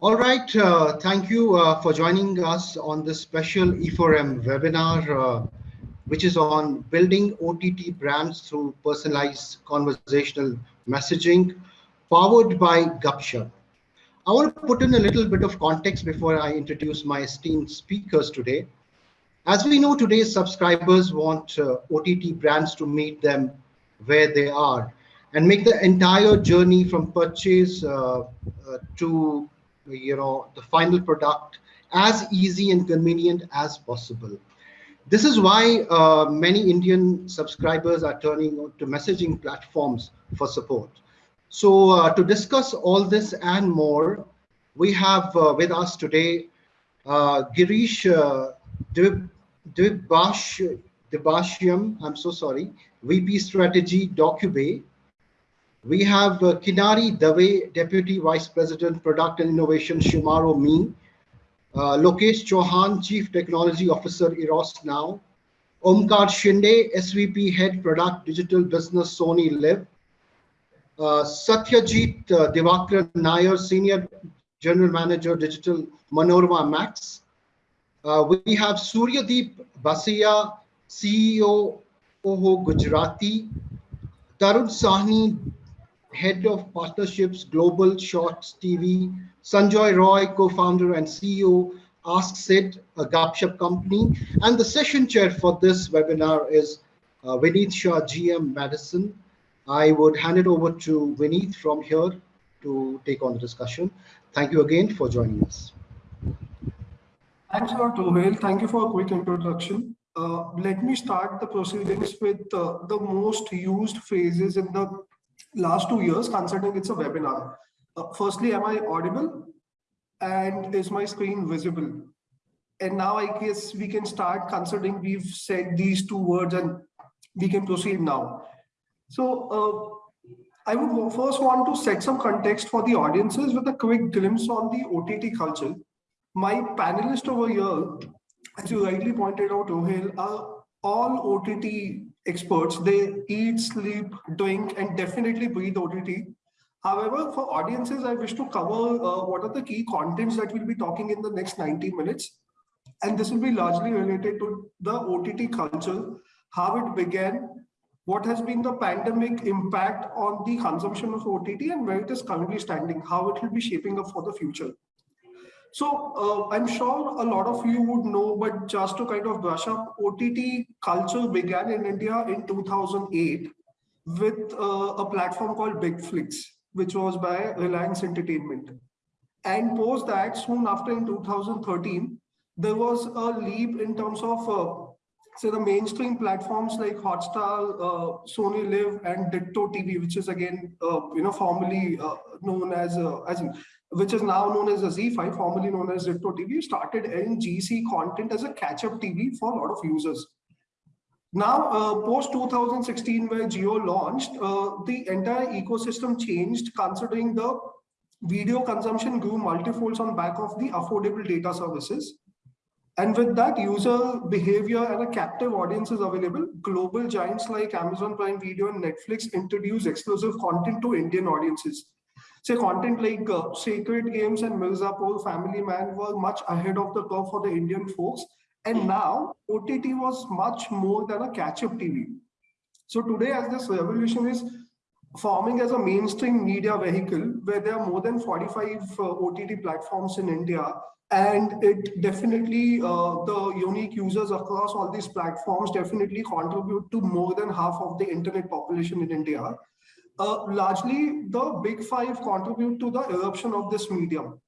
All right, uh, thank you uh, for joining us on this special E4M webinar, uh, which is on building OTT brands through personalized conversational messaging, powered by Gupshup. I want to put in a little bit of context before I introduce my esteemed speakers today. As we know, today's subscribers want uh, OTT brands to meet them where they are and make the entire journey from purchase uh, uh, to you know the final product as easy and convenient as possible. This is why uh, many Indian subscribers are turning to messaging platforms for support. So uh, to discuss all this and more, we have uh, with us today uh, Girish uh, Dibashyam, I'm so sorry, VP Strategy DocuBay. We have uh, Kinari Dave, Deputy Vice President, Product and Innovation, ShemarooMe. Uh, Lokesh Chauhan, Chief Technology Officer, Eros Now. Omkar Shinde, SVP Head Product Digital Business, SonyLIV. Uh, Satyajit uh, Divakar Nair, Senior General Manager, Digital Manorama Max. Uh, we have Suryadeep Basia, CEO, Oho Gujarati. Tarun Sahni, Head of Partnerships, Global Shorts TV, Sanjoy Roy, co-founder and CEO, AskSid, a Gupshup company. And the session chair for this webinar is uh, Vineet Shah, GM Madison. I would hand it over to Vineet from here to take on the discussion. Thank you again for joining us. Thanks a lot. Thank you for a quick introduction. Uh, let me start the proceedings with uh, the most used phrases in the last two years, considering it's a webinar. Uh, firstly, am I audible? And is my screen visible? And now I guess we can start considering we've said these two words and we can proceed now. So uh, I would first want to set some context for the audiences with a quick glimpse on the OTT culture. My panelists over here, as you rightly pointed out, Rohil, are all OTT experts. They eat, sleep, drink, and definitely breathe OTT. However, for audiences, I wish to cover uh, what are the key contents that we'll be talking in the next 90 minutes. And this will be largely related to the OTT culture, how it began, what has been the pandemic impact on the consumption of OTT and where it is currently standing, how it will be shaping up for the future. So uh, I'm sure a lot of you would know, but just to kind of brush up, OTT culture began in India in 2008 with uh, a platform called BigFlix, which was by Reliance Entertainment. And post that, soon after in 2013, there was a leap in terms of uh, so the mainstream platforms like Hotstar, uh, SonyLIV, and Ditto TV, which is again, uh, you know, formerly uh, known as, uh, as which is now known as a ZEE5, formerly known as Ditto TV, started in GEC content as a catch-up TV for a lot of users. Now, uh, post 2016, where Jio launched, uh, the entire ecosystem changed, considering the video consumption grew multifolds on back of the affordable data services. And with that user behavior and a captive audience is available, global giants like Amazon Prime Video and Netflix introduce exclusive content to Indian audiences. Say content like uh, Sacred Games and Mirzapur Family Man were much ahead of the curve for the Indian folks. And now OTT was much more than a catch-up TV. So today as this revolution is forming as a mainstream media vehicle where there are more than 45 uh, OTT platforms in India and it definitely uh, the unique users across all these platforms definitely contribute to more than half of the internet population in India. Uh, largely, the big five contribute to the eruption of this medium.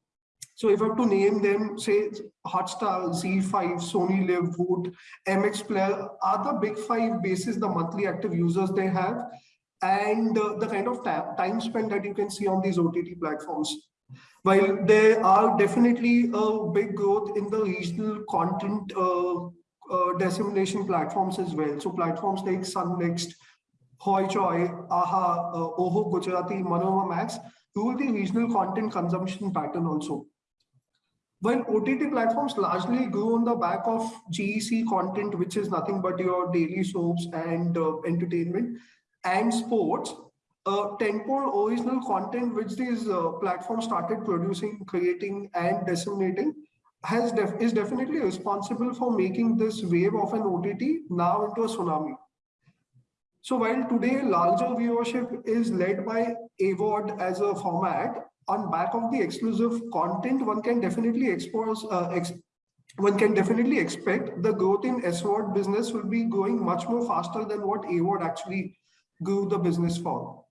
So if I have to name them, say Hotstar, ZEE5, SonyLIV, Voot, MX Player are the big five bases the monthly active users they have and uh, the kind of time spent that you can see on these OTT platforms. While there are definitely a big growth in the regional content uh, uh, dissemination platforms as well. So platforms like Sun NXT, Hoichoi, Aha, uh, Oho Gujarati, Manorama Max, rule the regional content consumption pattern also. While OTT platforms largely grew on the back of GEC content, which is nothing but your daily soaps and uh, entertainment and sports, uh, tentpole original content which these uh, platforms started producing, creating, and disseminating has def is definitely responsible for making this wave of an OTT now into a tsunami. So while today larger viewership is led by AVOD as a format, on back of the exclusive content, one can definitely expose, uh, ex one can definitely expect the growth in SVOD business will be growing much more faster than what AVOD actually grew the business for.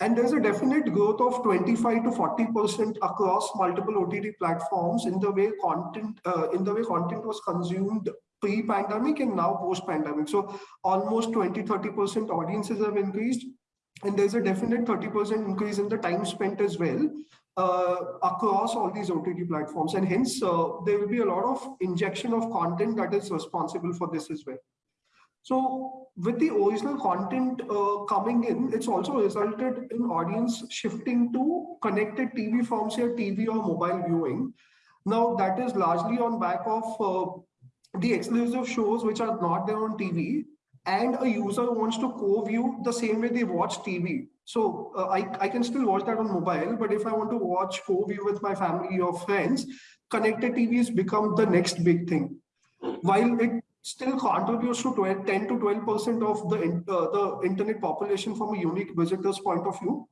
And there's a definite growth of 25 to 40% across multiple OTT platforms in the way content uh, in the way content was consumed pre-pandemic and now post-pandemic. So almost 20, 30% audiences have increased. And there's a definite 30% increase in the time spent as well uh, across all these OTT platforms. And hence, uh, there will be a lot of injection of content that is responsible for this as well. So with the original content uh, coming in, it's also resulted in audience shifting to connected TV forms here, TV or mobile viewing. Now that is largely on back of uh, the exclusive shows which are not there on TV and a user wants to co-view the same way they watch TV. So uh, I, I can still watch that on mobile, but if I want to watch co-view with my family or friends, connected TVs become the next big thing. While it still contributes to 12, 10 to 12% of the, uh, the internet population from a unique visitor's point of view,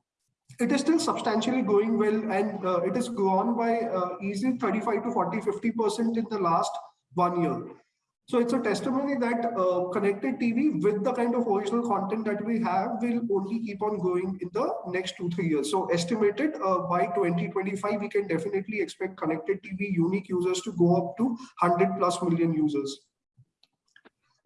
it is still substantially going well and uh, it has grown by uh, easily 35 to 40, 50% in the last one year. So it's a testimony that uh, connected TV with the kind of original content that we have will only keep on going in the next two, three years. So estimated uh, by 2025, we can definitely expect connected TV unique users to go up to 100 plus million users.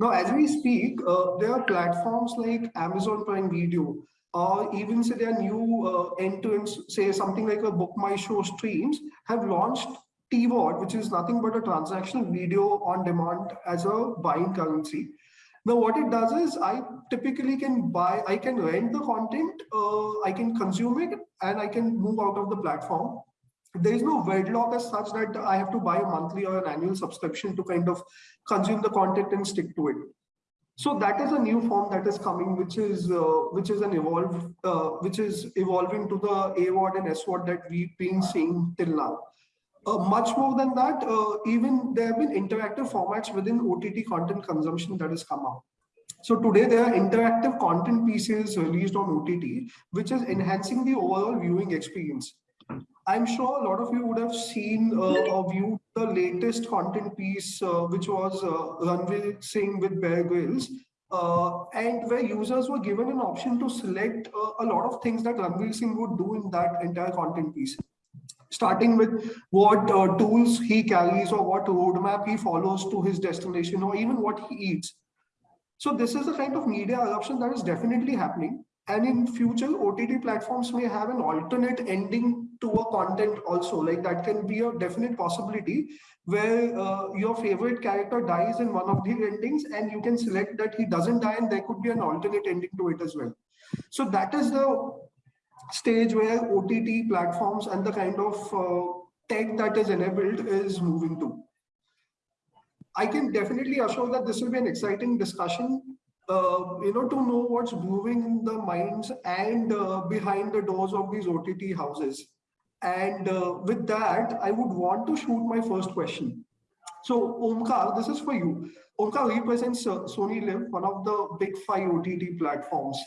Now, as we speak, uh, there are platforms like Amazon Prime Video, or even say their new uh, end-to-end, say something like a BookMyShow streams, have launched TVOD, which is nothing but a transactional video on demand as a buying currency. Now, what it does is I typically can buy, I can rent the content, uh, I can consume it, and I can move out of the platform. There is no wedlock as such that I have to buy a monthly or an annual subscription to kind of consume the content and stick to it. So that is a new form that is coming, which is uh, which is an evolve, uh, which is evolving to the AVOD and SVOD that we've been seeing till now. Uh, much more than that, uh, even there have been interactive formats within OTT content consumption that has come out. So today there are interactive content pieces released on OTT, which is enhancing the overall viewing experience. I'm sure a lot of you would have seen uh, or viewed the latest content piece, uh, which was uh, Ranveer Singh with Bear Grylls, uh, and where users were given an option to select uh, a lot of things that Ranveer Singh would do in that entire content piece starting with what uh, tools he carries or what roadmap he follows to his destination or even what he eats. So this is the kind of media adoption that is definitely happening. And in future, OTT platforms may have an alternate ending to a content also. Like that can be a definite possibility where uh, your favorite character dies in one of the endings and you can select that he doesn't die and there could be an alternate ending to it as well. So that is the stage where OTT platforms and the kind of uh, tech that is enabled is moving to. I can definitely assure that this will be an exciting discussion, uh, you know, to know what's moving in the minds and uh, behind the doors of these OTT houses. And uh, with that, I would want to shoot my first question. So Omkar, this is for you. Omkar represents uh, SonyLIV, one of the big five OTT platforms.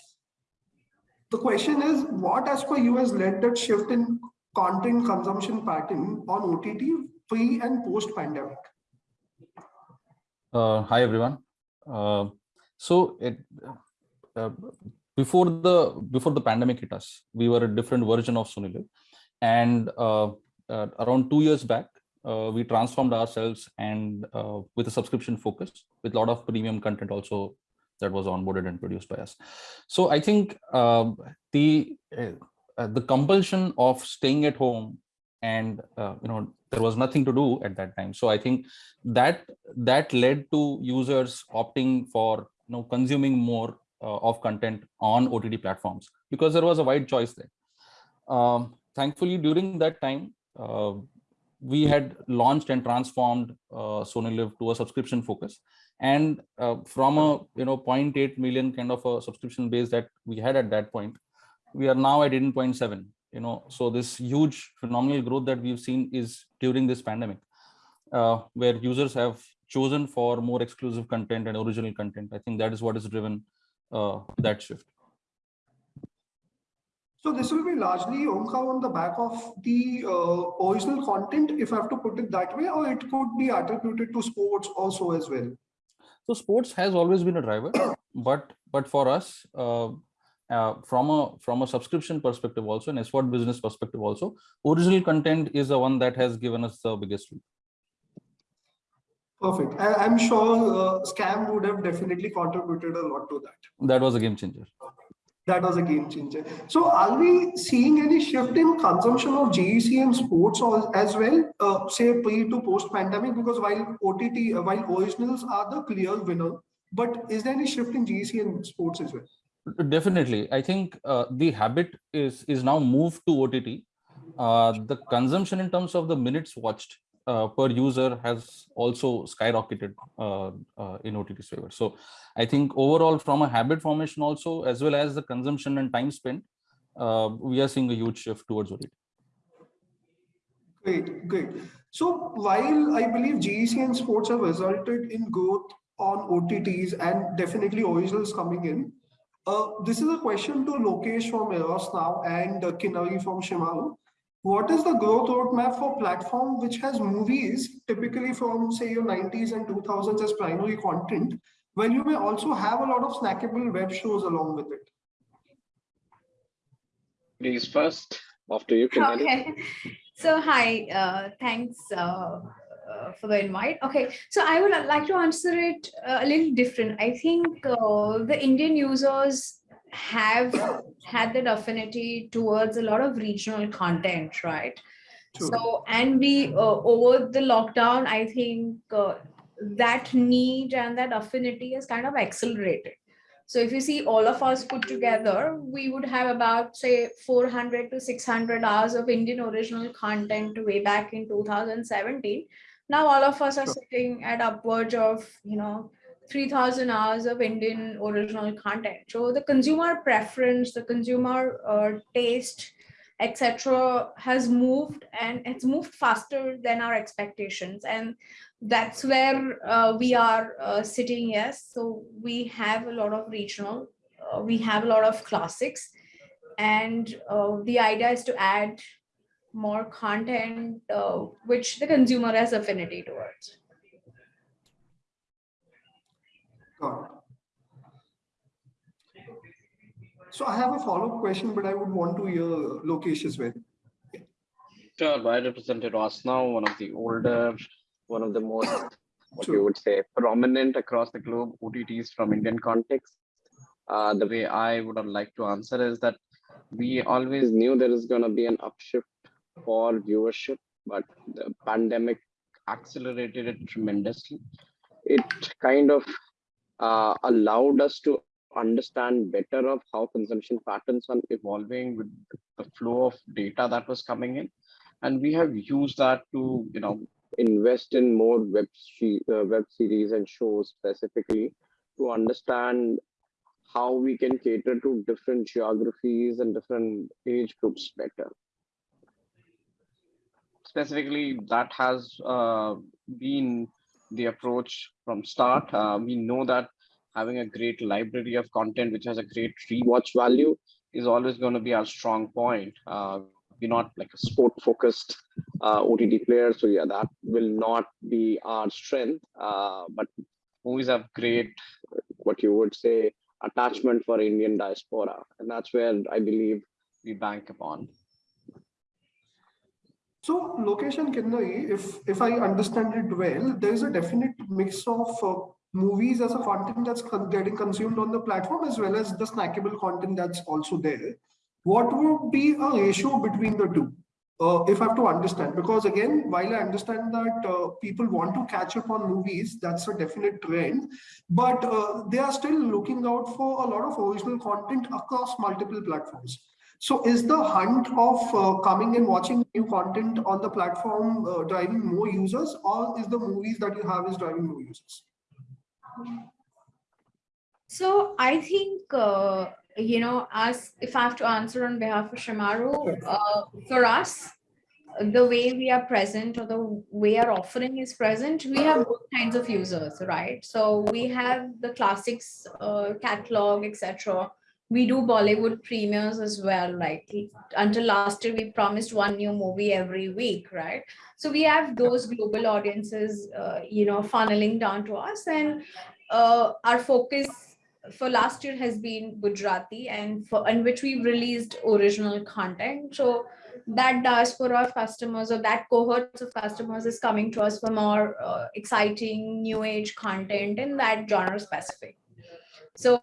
The question is, what as per you has led that shift in content consumption pattern on OTT pre and post pandemic? Uh, hi, everyone. Uh, so it, uh, before the before the pandemic hit us, we were a different version of Live. And uh, uh, around two years back, uh, we transformed ourselves and with a subscription focus with a lot of premium content also that was onboarded and produced by us. So I think uh, the uh, uh, the compulsion of staying at home and uh, you know there was nothing to do at that time. So I think that that led to users opting for you know consuming more uh, of content on OTT platforms because there was a wide choice there. Um, thankfully, during that time, uh, we had launched and transformed uh, SonyLIV to a subscription focus. And uh, from a you know 0.8 million kind of a subscription base that we had at that point, we are now at 18.7 you know so this huge phenomenal growth that we've seen is during this pandemic uh, where users have chosen for more exclusive content and original content i think that is what has driven uh, that shift So this will be largely on the back of the uh, original content, if I have to put it that way, or it could be attributed to sports also as well. so sports has always been a driver but but for us uh, uh, from a from a subscription perspective also and SVOD business perspective also original content is the one that has given us the biggest. Perfect. I, I'm sure uh, Scam would have definitely contributed a lot to that. that was a game changer That was a game changer. So are we seeing any shift in consumption of GEC and sports as well, uh, say pre to post pandemic? Because while OTT, uh, while originals are the clear winner, but is there any shift in GEC and sports as well? definitely i think uh, the habit is is now moved to ott uh, the consumption in terms of the minutes watched uh, per user has also skyrocketed uh, uh, in OTT's favor. So I think overall from a habit formation also, as well as the consumption and time spent, uh, we are seeing a huge shift towards OTT. Great, great. So while I believe GEC and sports have resulted in growth on OTTs and definitely originals coming in, uh, this is a question to Lokesh from Eros now and uh, Kinari from Shemaroo. What is the growth roadmap for platform which has movies typically from say your 90s and 2000s as primary content, while you may also have a lot of snackable web shows along with it? Please first, after you can. Okay. So hi, uh, thanks uh, uh, for the invite. Okay, so I would like to answer it uh, a little different. I think uh, the Indian users have had that affinity towards a lot of regional content, right? True. So, and we, uh, over the lockdown, I think uh, that need and that affinity has kind of accelerated. So if you see all of us put together, we would have about say 400 to 600 hours of Indian original content way back in 2017. Now all of us are Sure. sitting at upwards of, you know, 3000 hours of Indian original content. So the consumer preference, the consumer uh, taste, etc., has moved and it's moved faster than our expectations. And that's where uh, we are uh, sitting. Yes, so we have a lot of regional, uh, we have a lot of classics, and uh, the idea is to add more content uh, which the consumer has affinity towards. Got it. So I have a follow-up question, but I would want to hear Lokesh as well. Sure, I represented Eros Now, one of the older, one of the most, what you would say, prominent across the globe OTTs from Indian context. Uh, the way I would have liked to answer is that we always knew there is going to be an upshift for viewership, but the pandemic accelerated it tremendously. It kind of uh, allowed us to understand better of how consumption patterns are evolving with the flow of data that was coming in. And we have used that to you know invest in more web uh, web series and shows specifically to understand how we can cater to different geographies and different age groups better. Specifically that has uh, been the approach from start. Uh, we know that having a great library of content which has a great rewatch value is always going to be our strong point uh, we're not like a sport focused uh, OTT player. So yeah, that will not be our strength. Uh, but movies have great, what you would say, attachment for Indian diaspora, and that's where I believe we bank upon. So location and Kinnari, if if I understand it well, there is a definite mix of uh, movies as a content that's getting consumed on the platform as well as the snackable content that's also there. What would be a ratio between the two? Uh, if I have to understand, because again, while I understand that uh, people want to catch up on movies, that's a definite trend, but uh, they are still looking out for a lot of original content across multiple platforms. So is the hunt of uh, coming and watching new content on the platform uh, driving more users or is the movies that you have is driving more users? So I think uh, you know, as if I have to answer on behalf of Shemaroo, uh, for us, the way we are present or the way our offering is present, we have both kinds of users, right? So we have the classics uh, catalog, etc. We do Bollywood premieres as well. Like until last year, we promised one new movie every week, right? So we have those global audiences, uh, you know, funneling down to us, and uh, our focus for last year has been Gujarati, and for in which we released original content. So that diaspora of customers or that cohort of customers is coming to us for more uh, exciting new age content in that genre specific. So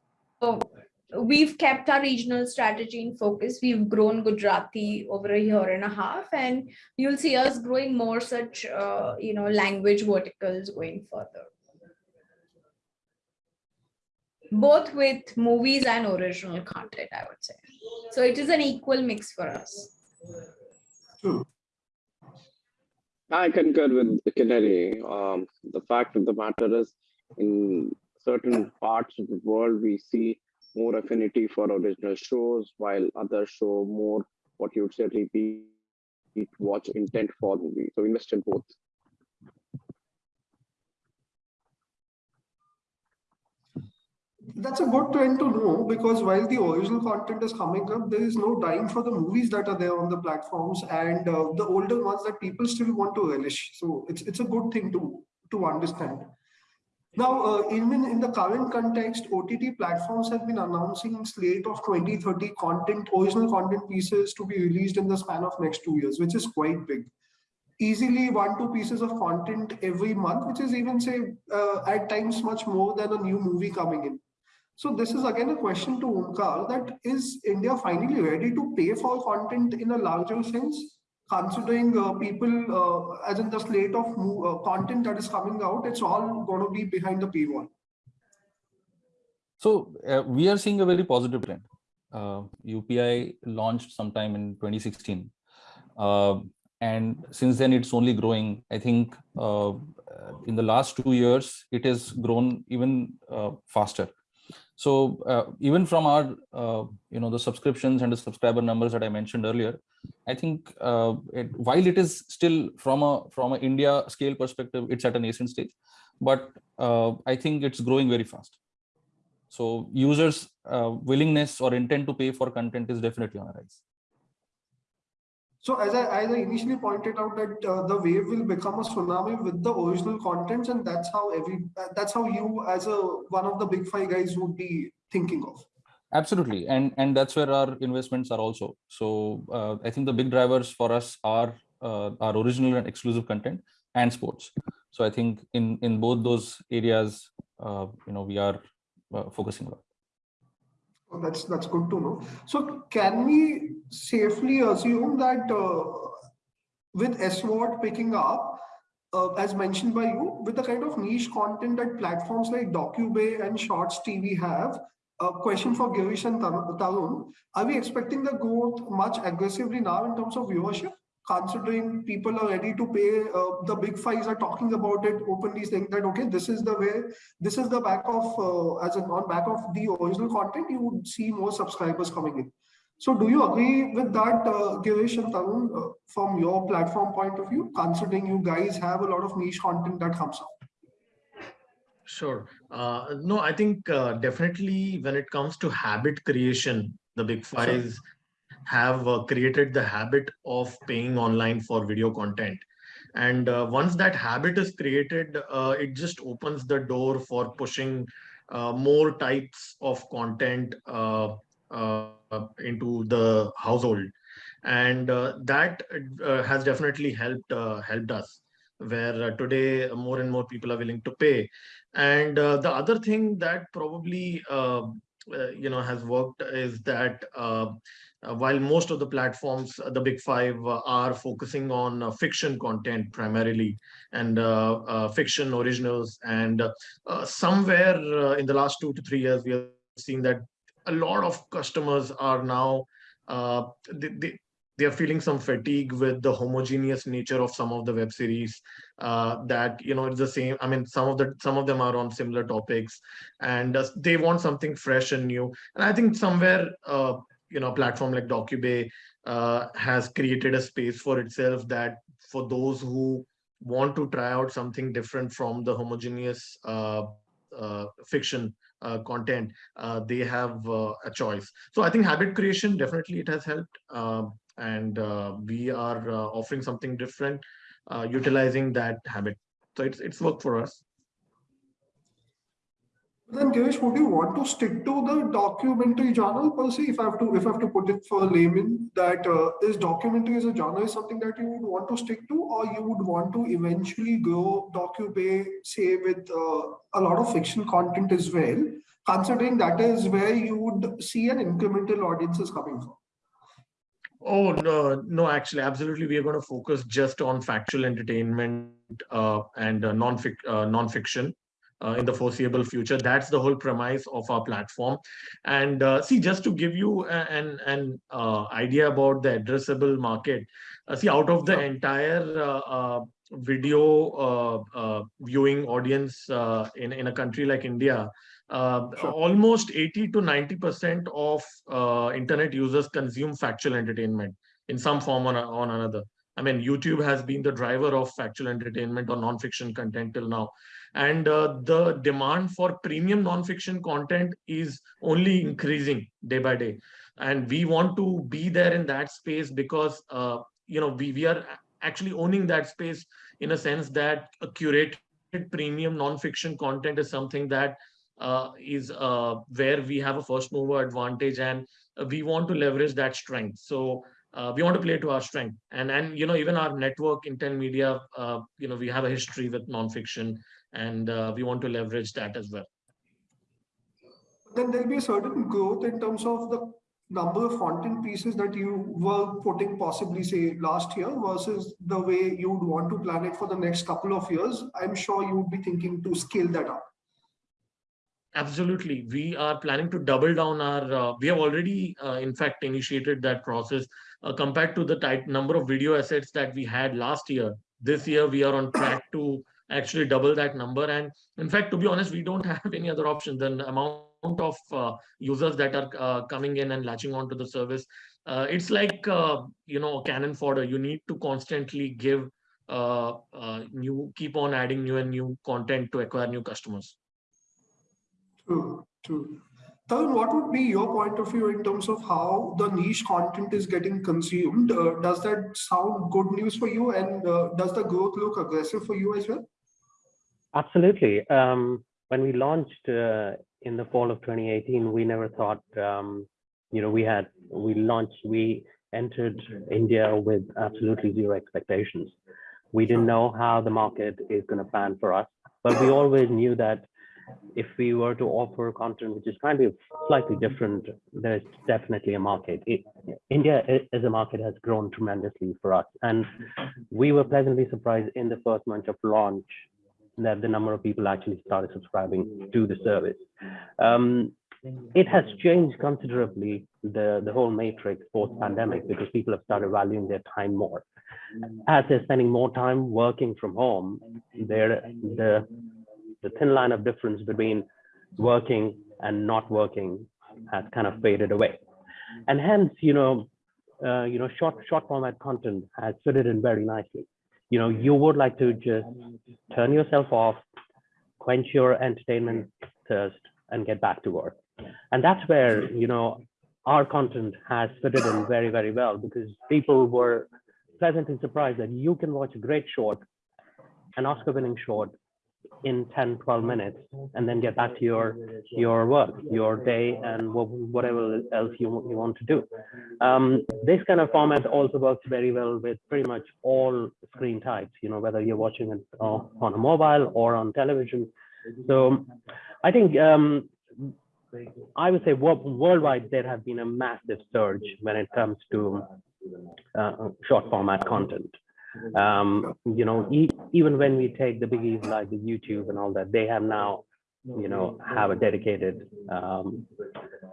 we've kept our regional strategy in focus. We've grown Gujarati over a year and a half, and you'll see us growing more such, uh, you know, language verticals going further. Both with movies and original content, I would say. So it is an equal mix for us. True. I concur with Kinnari. Um, the fact of the matter is, in certain parts of the world, we see more affinity for original shows, while others show more what you would say repeat watch intent for movies. So invest in both. That's a good trend to know because while the original content is coming up, there is no dying for the movies that are there on the platforms and uh, the older ones that people still want to relish. So it's it's a good thing to to understand. Now, uh, even in the current context, OTT platforms have been announcing slate of 20, 30 content, original content pieces to be released in the span of next two years, which is quite big. Easily one, two pieces of content every month, which is even say uh, at times much more than a new movie coming in. So this is again a question to Omkar that is India finally ready to pay for content in a larger sense? Considering uh, people uh, as in the slate of uh, content that is coming out, it's all going to be behind the paywall. So uh, we are seeing a very positive trend. UPI launched sometime in 2016. Uh, and since then it's only growing. I think uh, in the last two years, it has grown even faster so uh, even from our, uh, you know, the subscriptions and the subscriber numbers that I mentioned earlier, I think uh, it, while it is still from a from an India scale perspective, it's at a nascent stage, but uh, I think it's growing very fast. So users' uh, willingness or intent to pay for content is definitely on a rise. So as I, as I initially pointed out that uh, the wave will become a tsunami with the original contents and that's how every that's how you as a one of the big five guys would be thinking of. Absolutely. And and that's where our investments are also. So uh, I think the big drivers for us are uh, our original and exclusive content and sports. So I think in in both those areas, uh, you know, we are uh, focusing on. That's that's good to know. So can we safely assume that uh, with SVOD picking up, uh, as mentioned by you, with the kind of niche content that platforms like DocuBay and Shorts TV have, a question for Girish and Tarun, are we expecting the growth much aggressively now in terms of viewership? Considering people are ready to pay uh, the big fives are talking about it openly saying that okay this is the way this is the back of uh, as an on back of the original content you would see more subscribers coming in. So do you agree with that uh, Girish and Tarun uh, from your platform point of view considering you guys have a lot of niche content that comes out Sure. Uh, no, I think uh, definitely when it comes to habit creation, the big fives have uh, created the habit of paying online for video content. And uh, once that habit is created, uh, it just opens the door for pushing uh, more types of content uh, uh, into the household. And that has definitely helped helped us where today more and more people are willing to pay. And the other thing that probably you know has worked is that uh, while most of the platforms, uh, the big five, uh, are focusing on fiction content primarily and fiction originals. And somewhere in the last two to three years, we have seen that a lot of customers are now they, they, they are feeling some fatigue with the homogeneous nature of some of the web series uh, that you know it's the same i mean some of the some of them are on similar topics and uh, they want something fresh and new and i think somewhere uh, you know a platform like docubay uh, has created a space for itself that for those who want to try out something different from the homogeneous uh, uh, fiction uh, content, uh, they have uh, a choice. So I think habit creation definitely it has helped, um, and we are offering something different, utilizing that habit. So it's it's worked for us. Then Girish, would you want to stick to the documentary genre per se? If I have to, if I have to put it for a layman, that uh, is documentary as a genre is something that you would want to stick to, or you would want to eventually grow docubay, say with uh, a lot of fiction content as well, considering that is where you would see an incremental audiences coming from. Oh no, no, actually, absolutely, we are going to focus just on factual entertainment uh, and uh, non-fic uh, non-fiction. Uh, in the foreseeable future. That's the whole premise of our platform. And uh, see, just to give you an an uh, idea about the addressable market, uh, see, out of the entire uh, uh, video uh, uh, viewing audience uh, in in a country like India, uh, Sure. almost 80 to 90 percent of uh, internet users consume factual entertainment in some form or on another. I mean, YouTube has been the driver of factual entertainment or non-fiction content till now and uh, the demand for premium non-fiction content is only increasing day by day. And we want to be there in that space because uh, you know we, we are actually owning that space in a sense that a curated premium non-fiction content is something that uh, is uh, where we have a first mover advantage and we want to leverage that strength. So uh, we want to play to our strength. And and you know even our network IN10 Media uh, you know we have a history with non-fiction and uh, we want to leverage that as well. Then there'll be a certain growth in terms of the number of content pieces that you were putting possibly say last year versus the way you would want to plan it for the next couple of years. I'm sure you would be thinking to scale that up. Absolutely, we are planning to double down our. Uh, we have already, uh, in fact, initiated that process. Uh, compared to the type number of video assets that we had last year, this year we are on track to actually double that number. And in fact, to be honest, we don't have any other option than amount of uh, users that are uh, coming in and latching onto the service. Uh, it's like uh, you know a cannon fodder. You need to constantly give uh, uh, new, keep on adding new and new content to acquire new customers. True, true. Tarun, what would be your point of view in terms of how the niche content is getting consumed? Does that sound good news for you? And does the growth look aggressive for you as well? Absolutely. Um, when we launched uh, in the fall of 2018, we never thought, um, you know, we had, we launched, we entered India with absolutely zero expectations. We didn't know how the market is going to pan for us, but we always knew that if we were to offer content which is kind of slightly different, there's definitely a market. It, India as a market has grown tremendously for us. And we were pleasantly surprised in the first month of launch that the number of people actually started subscribing to the service. Um, it has changed considerably the, the whole matrix post pandemic because people have started valuing their time more. As they're spending more time working from home, there the the thin line of difference between working and not working has kind of faded away. And hence, you know, uh, you know, short short format content has fitted in very nicely. You know, you would like to just turn yourself off, quench your entertainment thirst, and get back to work. And that's where, you know, our content has fitted in very, very well because people were pleasantly surprised that you can watch a great short, an Oscar winning short in 10, 12 minutes and then get back to your your work, your day and whatever else you, you want to do. Um, this kind of format also works very well with pretty much all screen types, you know, whether you're watching it on a mobile or on television. So I think um, I would say worldwide there have been a massive surge when it comes to uh, short format content. Um, you know, e- even when we take the biggies like the YouTube and all that, they have now you know, have a dedicated um,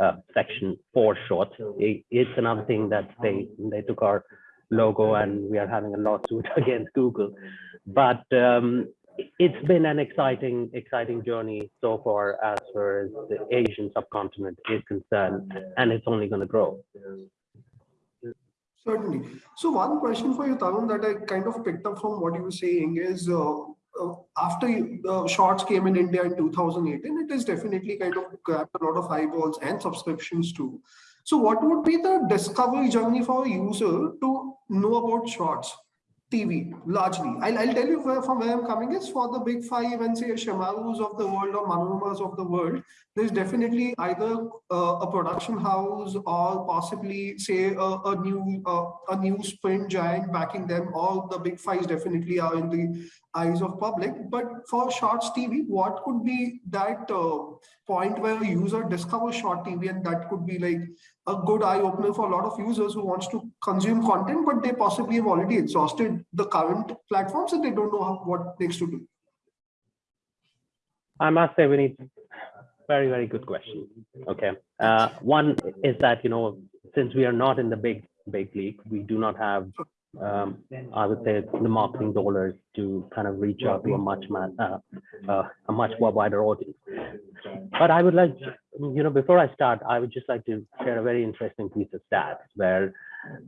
uh, section for shorts. It, it's another thing that they they took our logo and we are having a lawsuit against Google. But um, it's been an exciting, exciting journey so far as far as the Asian subcontinent is concerned, and it's only going to grow. Certainly. So one question for you, Tarun, that I kind of picked up from what you were saying is uh, uh, after the shorts came in India in 2018, it has definitely kind of grabbed a lot of eyeballs and subscriptions too. So what would be the discovery journey for a user to know about shorts? TV largely. I'll, I'll tell you where, from where I'm coming is for the big five and say Shemaroos of the world or Manoramas of the world, there's definitely either uh, a production house or possibly say a, a new uh, a new print giant backing them. All the big fives definitely are in the eyes of public. But for Shorts TV, what could be that uh, point where a user discovers Short TV and that could be like a good eye opener for a lot of users who wants to consume content, but they possibly have already exhausted the current platforms and they don't know how, what next to do. I must say, we need very, very good question. Okay. Uh, one is that, you know, since we are not in the big, big league, we do not have, um, I would say, the marketing dollars to kind of reach out to a much, uh, uh, a much more wider audience. But I would like, you know, before I start, I would just like to share a very interesting piece of stats where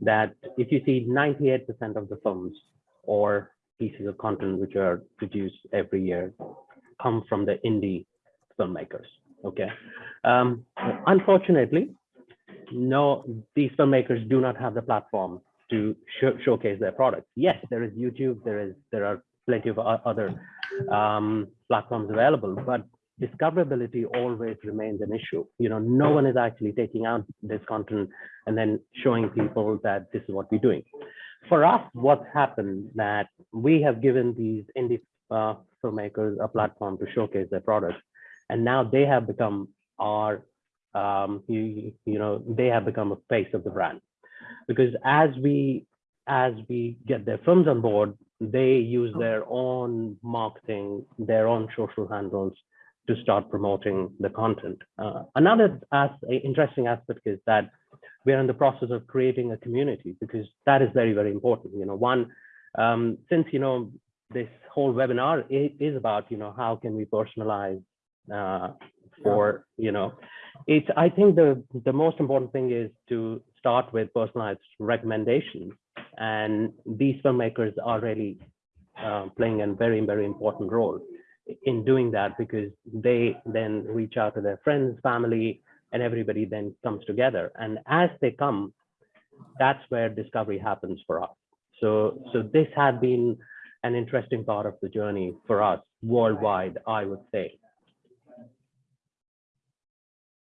that if you see 98% of the films or pieces of content which are produced every year come from the indie filmmakers. Okay. Um, unfortunately, no, these filmmakers do not have the platform to show, showcase their products. Yes, there is YouTube, there is there are plenty of other um, platforms available, but discoverability always remains an issue. You know, no one is actually taking out this content and then showing people that this is what we're doing. For us, what's happened that we have given these indie uh, filmmakers a platform to showcase their products, and now they have become our, um, you, you know, they have become a face of the brand, because as we as we get their firms on board, they use their own marketing, their own social handles to start promoting the content. Uh, another as, interesting aspect is that we are in the process of creating a community because that is very, very important. You know, one, um, since, you know, this whole webinar is, is about, you know, how can we personalize uh, for, you know, it's, I think the, the most important thing is to start with personalized recommendations. And these filmmakers are really uh, playing a very, very important role in doing that because they then reach out to their friends, family, and everybody then comes together. And as they come, that's where discovery happens for us. So, so this had been an interesting part of the journey for us worldwide, I would say.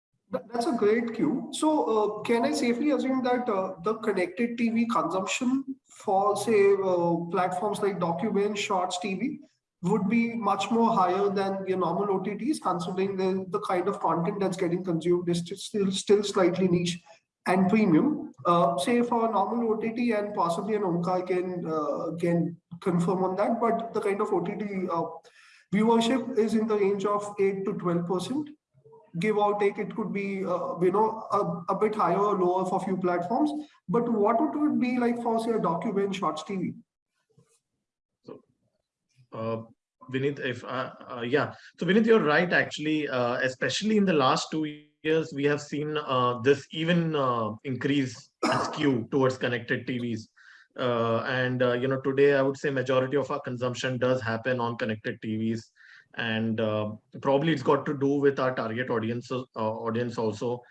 That- That's a great cue. So uh, can I safely assume that uh, the connected TV consumption for say uh, platforms like DocuBay, Shorts TV would be much more higher than your normal OTTs considering the, the kind of content that's getting consumed is still, still slightly niche and premium. Uh, say for a normal OTT and possibly an Omkar can, uh, can confirm on that, but the kind of OTT uh, viewership is in the range of 8 to 12% give or take, it could be, uh, you know, a, a bit higher or lower for few platforms. But what would it be like for, say, a document Shorts TV? so Uh, Vineet, if uh, uh, yeah, so Vineet, you're right. Actually, uh, especially in the last two years, we have seen uh, this even uh, increase skew towards connected TVs. And you know, today I would say majority of our consumption does happen on connected TVs, and uh, probably it's got to do with our target audience uh, audience also,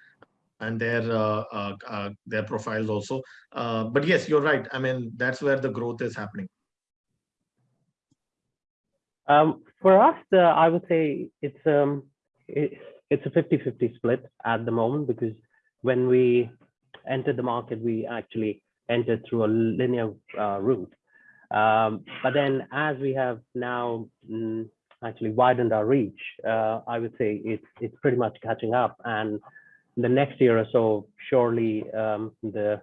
and their uh, uh, uh, their profiles also. Uh, but yes, you're right. I mean, that's where the growth is happening. Um, for us, uh, I would say it's um, it, it's a 50-50 split at the moment because when we entered the market, we actually entered through a linear route. Um, but then as we have now mm, actually widened our reach, uh, I would say it's it's pretty much catching up. And the next year or so, surely um, the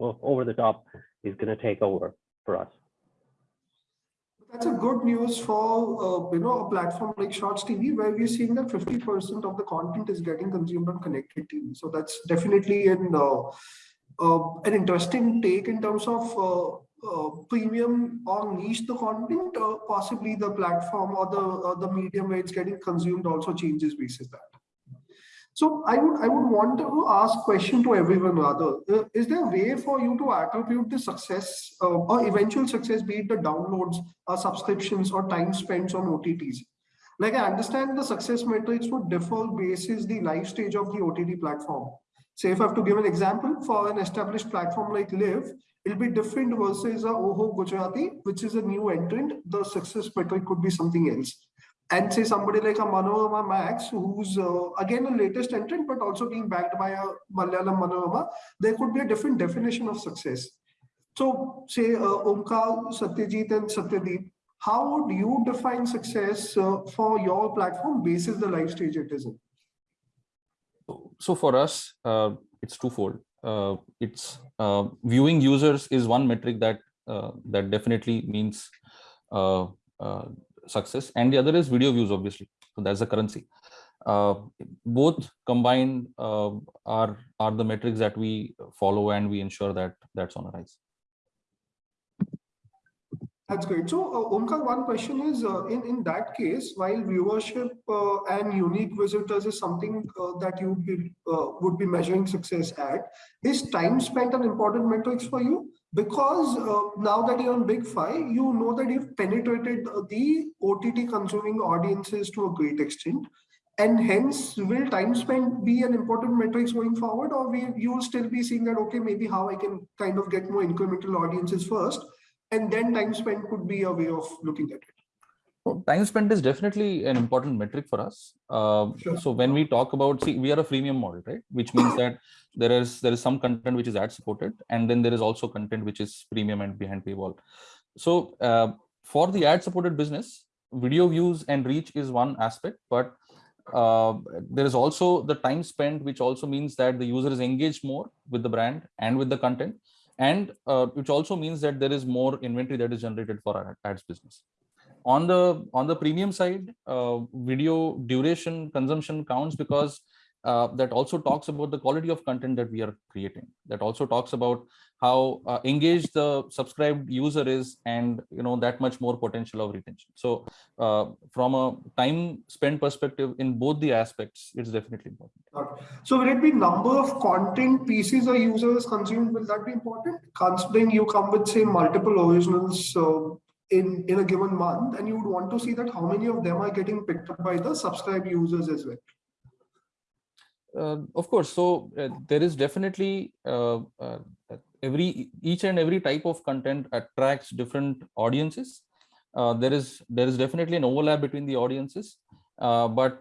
over the top is going to take over for us. That's a good news for uh, you know a platform like Shorts TV, where we're seeing that 50% of the content is getting consumed on connected TV. So that's definitely an uh, uh, an interesting take in terms of uh, premium or niche the content. Uh, possibly the platform or the the medium where it's getting consumed also changes basis that. So I would I would want to ask question to everyone rather. Uh, is there a way for you to attribute the success uh, or eventual success, be it the downloads or subscriptions or time spent on OTTs? Like I understand the success metrics would differ basis the life stage of the OTT platform. Say if I have to give an example for an established platform like Live, it'll be different versus a Oho Gujarati, which is a new entrant. The success metric could be something else and say somebody like a Manorama Max, who's uh, again a latest entrant, but also being backed by a Malayalam Manorama, there could be a different definition of success. So say uh, Omkar, Satyajit and Satyadeep, how would you define success uh, for your platform basis the life stage it is in? So for us, uh, it's twofold. Uh, it's uh, viewing users is one metric that uh, that definitely means success. And the other is video views obviously. So that's the currency. Uh, both combined uh, are are the metrics that we follow and we ensure that that's on a rise that's great. So, uh, Omkar, one question is, uh, in, in that case, while viewership uh, and unique visitors is something uh, that you would be, uh, would be measuring success at, is time spent an important metric for you? Because uh, now that you're on Big Five, you know that you've penetrated the OTT consuming audiences to a great extent. And hence, will time spent be an important metric going forward, or will you still be seeing that, okay, maybe how I can kind of get more incremental audiences first, and then time spent could be a way of looking at it. Well, time spent is definitely an important metric for us. Uh, Sure. So when we talk about, see, we are a freemium model, right? Which means that there is there is some content which is ad supported, and then there is also content which is premium and behind paywall. So uh, for the ad supported business, video views and reach is one aspect, but uh, there is also the time spent, which also means that the user is engaged more with the brand and with the content, and uh, which also means that there is more inventory that is generated for our ads business. On the on the premium side uh, video duration consumption counts because uh, that also talks about the quality of content that we are creating that also talks about how uh, engaged the subscribed user is and you know that much more potential of retention so uh, from a time spent perspective in both the aspects it's definitely important So will it be number of content pieces a user is consumed? Will that be important? Considering you come with say multiple originals uh, in in a given month, and you would want to see that how many of them are getting picked up by the subscribed users as well. Uh, of course, so uh, there is definitely uh, every each and every type of content attracts different audiences. There is there is definitely an overlap between the audiences, but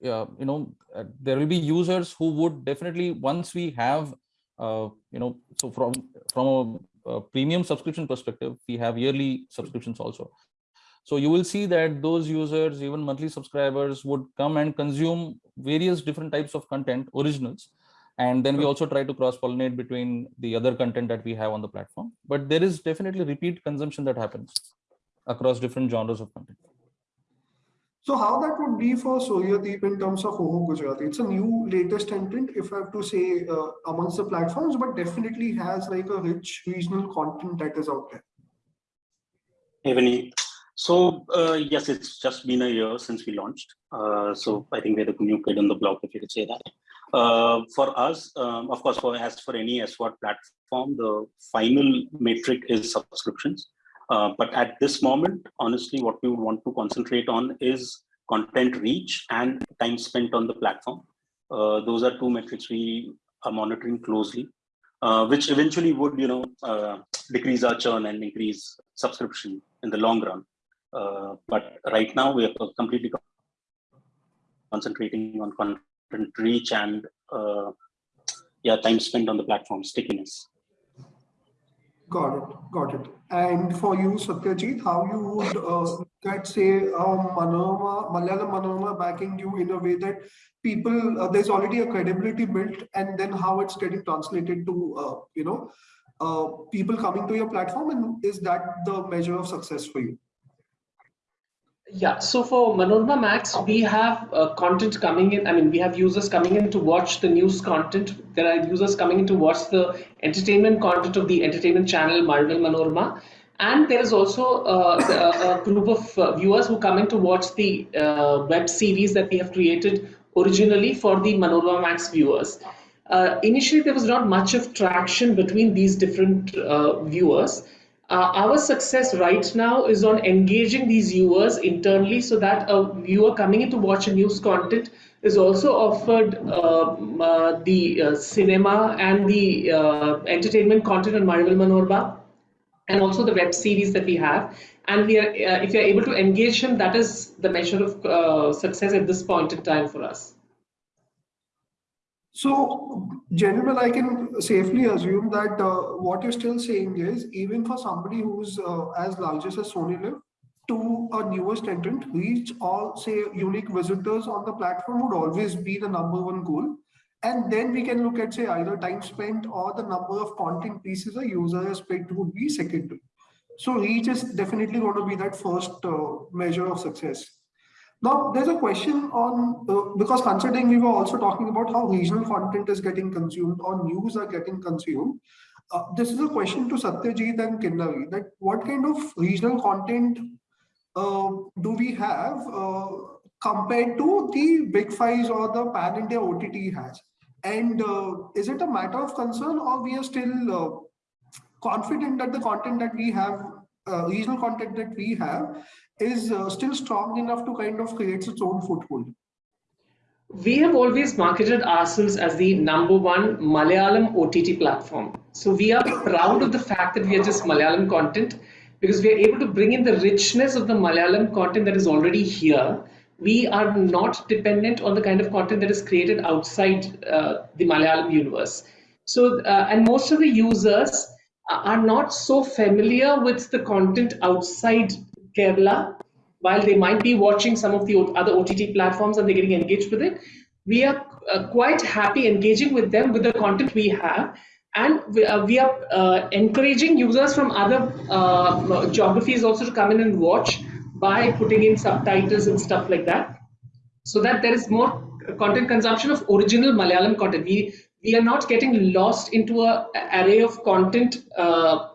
yeah, you know there will be users who would definitely once we have you know so from from a premium subscription perspective, we have yearly subscriptions also. So you will see that those users, even monthly subscribers would come and consume various different types of content, originals. And then we also try to cross pollinate between the other content that we have on the platform. But there is definitely repeat consumption that happens across different genres of content. So how that would be for Soyadeep in terms of Oho Gujarati? It's a new latest entrant, if I have to say, uh, amongst the platforms, but definitely has like a rich regional content that is out there. Evening. So uh, yes, it's just been a year since we launched. Uh, so I think we're the new kid on the block, if you could say that. Uh, for us, um, of course, for as for any SVOD platform, the final metric is subscriptions. Uh, but at this moment, honestly, what we would want to concentrate on is content reach and time spent on the platform. Uh, those are two metrics we are monitoring closely, uh, which eventually would, you know, uh, decrease our churn and increase subscription in the long run. Uh, but right now we are completely concentrating on content reach and uh, yeah, time spent on the platform stickiness. Got it, got it. And for you, Satyajit, how you would uh, get say um, Manorama, Malayalam Manorama backing you in a way that people uh, there's already a credibility built, and then how it's getting translated to uh, you know uh, people coming to your platform, and is that the measure of success for you? Yeah, so for Manorama Max, we have uh, content coming in. I mean, we have users coming in to watch the news content. There are users coming in to watch the entertainment content of the entertainment channel Mazhavil Manorama. And there is also uh, a, a group of uh, viewers who come in to watch the uh, web series that we have created originally for the Manorama Max viewers. Uh, initially, there was not much of traction between these different uh, viewers. Uh, our success right now is on engaging these viewers internally so that a viewer coming in to watch a news content is also offered um, uh, the uh, cinema and the uh, entertainment content on Mazhavil Manorama and also the web series that we have. And we are, uh, if you're able to engage him, that is the measure of uh, success at this point in time for us. So, General, I can safely assume that uh, what you're still saying is even for somebody who's uh, as large as SonyLIV, to a newest entrant, reach all say unique visitors on the platform would always be the number one goal. And then we can look at say either time spent or the number of content pieces a user has picked would be secondary. So reach is definitely going to be that first uh, measure of success. Now, there's a question on, uh, because considering we were also talking about how regional content is getting consumed or news are getting consumed, uh, this is a question to Satyajit and Kinnari, that what kind of regional content uh, do we have uh, compared to the big fives or the pan-India OTT has? And uh, is it a matter of concern or we are still uh, confident that the content that we have, regional content that we have is uh, still strong enough to kind of create its own foothold? We have always marketed ourselves as the number one Malayalam OTT platform. So we are proud of the fact that we are just Malayalam content because we are able to bring in the richness of the Malayalam content that is already here. We are not dependent on the kind of content that is created outside uh, the Malayalam universe. So, uh, and most of the users are not so familiar with the content outside Kerala, while they might be watching some of the other OTT platforms and they're getting engaged with it, we are uh, quite happy engaging with them with the content we have. And we, uh, we are uh, encouraging users from other uh, geographies also to come in and watch by putting in subtitles and stuff like that. So that there is more content consumption of original Malayalam content. We, we are not getting lost into a array of content uh,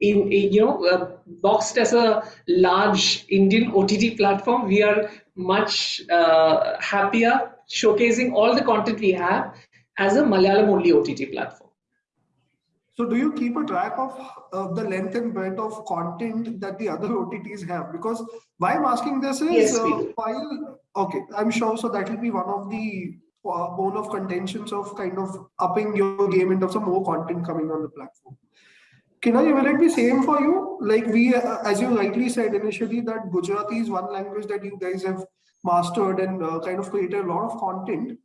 in, in, you know uh, boxed as a large Indian OTT platform, we are much uh, happier showcasing all the content we have as a Malayalam only OTT platform. So do you keep a track of uh, the length and breadth of content that the other OTTs have? Because why I'm asking this is yes, uh, while, okay, I'm sure so that will be one of the uh, bone of contentions of kind of upping your game in terms of more content coming on the platform. Kinnari, will it be same for you? Like we, uh, as you rightly said initially, that Gujarati is one language that you guys have mastered and uh, kind of created a lot of content.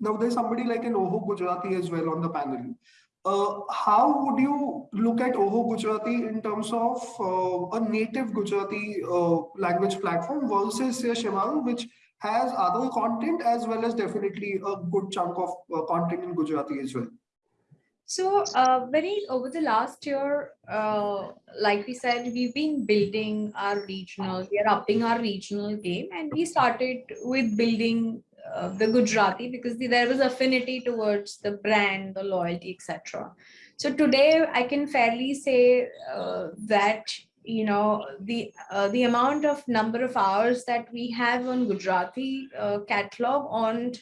Now there's somebody like an Oho Gujarati as well on the panel. Uh, how would you look at Oho Gujarati in terms of uh, a native Gujarati uh, language platform versus Shemaroo, which has other content as well as definitely a good chunk of uh, content in Gujarati as well? So uh, very over the last year, uh, like we said, we've been building our regional, we are upping our regional game and we started with building uh, the Gujarati because the, there was affinity towards the brand, the loyalty, etc. So today I can fairly say uh, that you know the uh, the amount of number of hours that we have on Gujarati uh, catalog on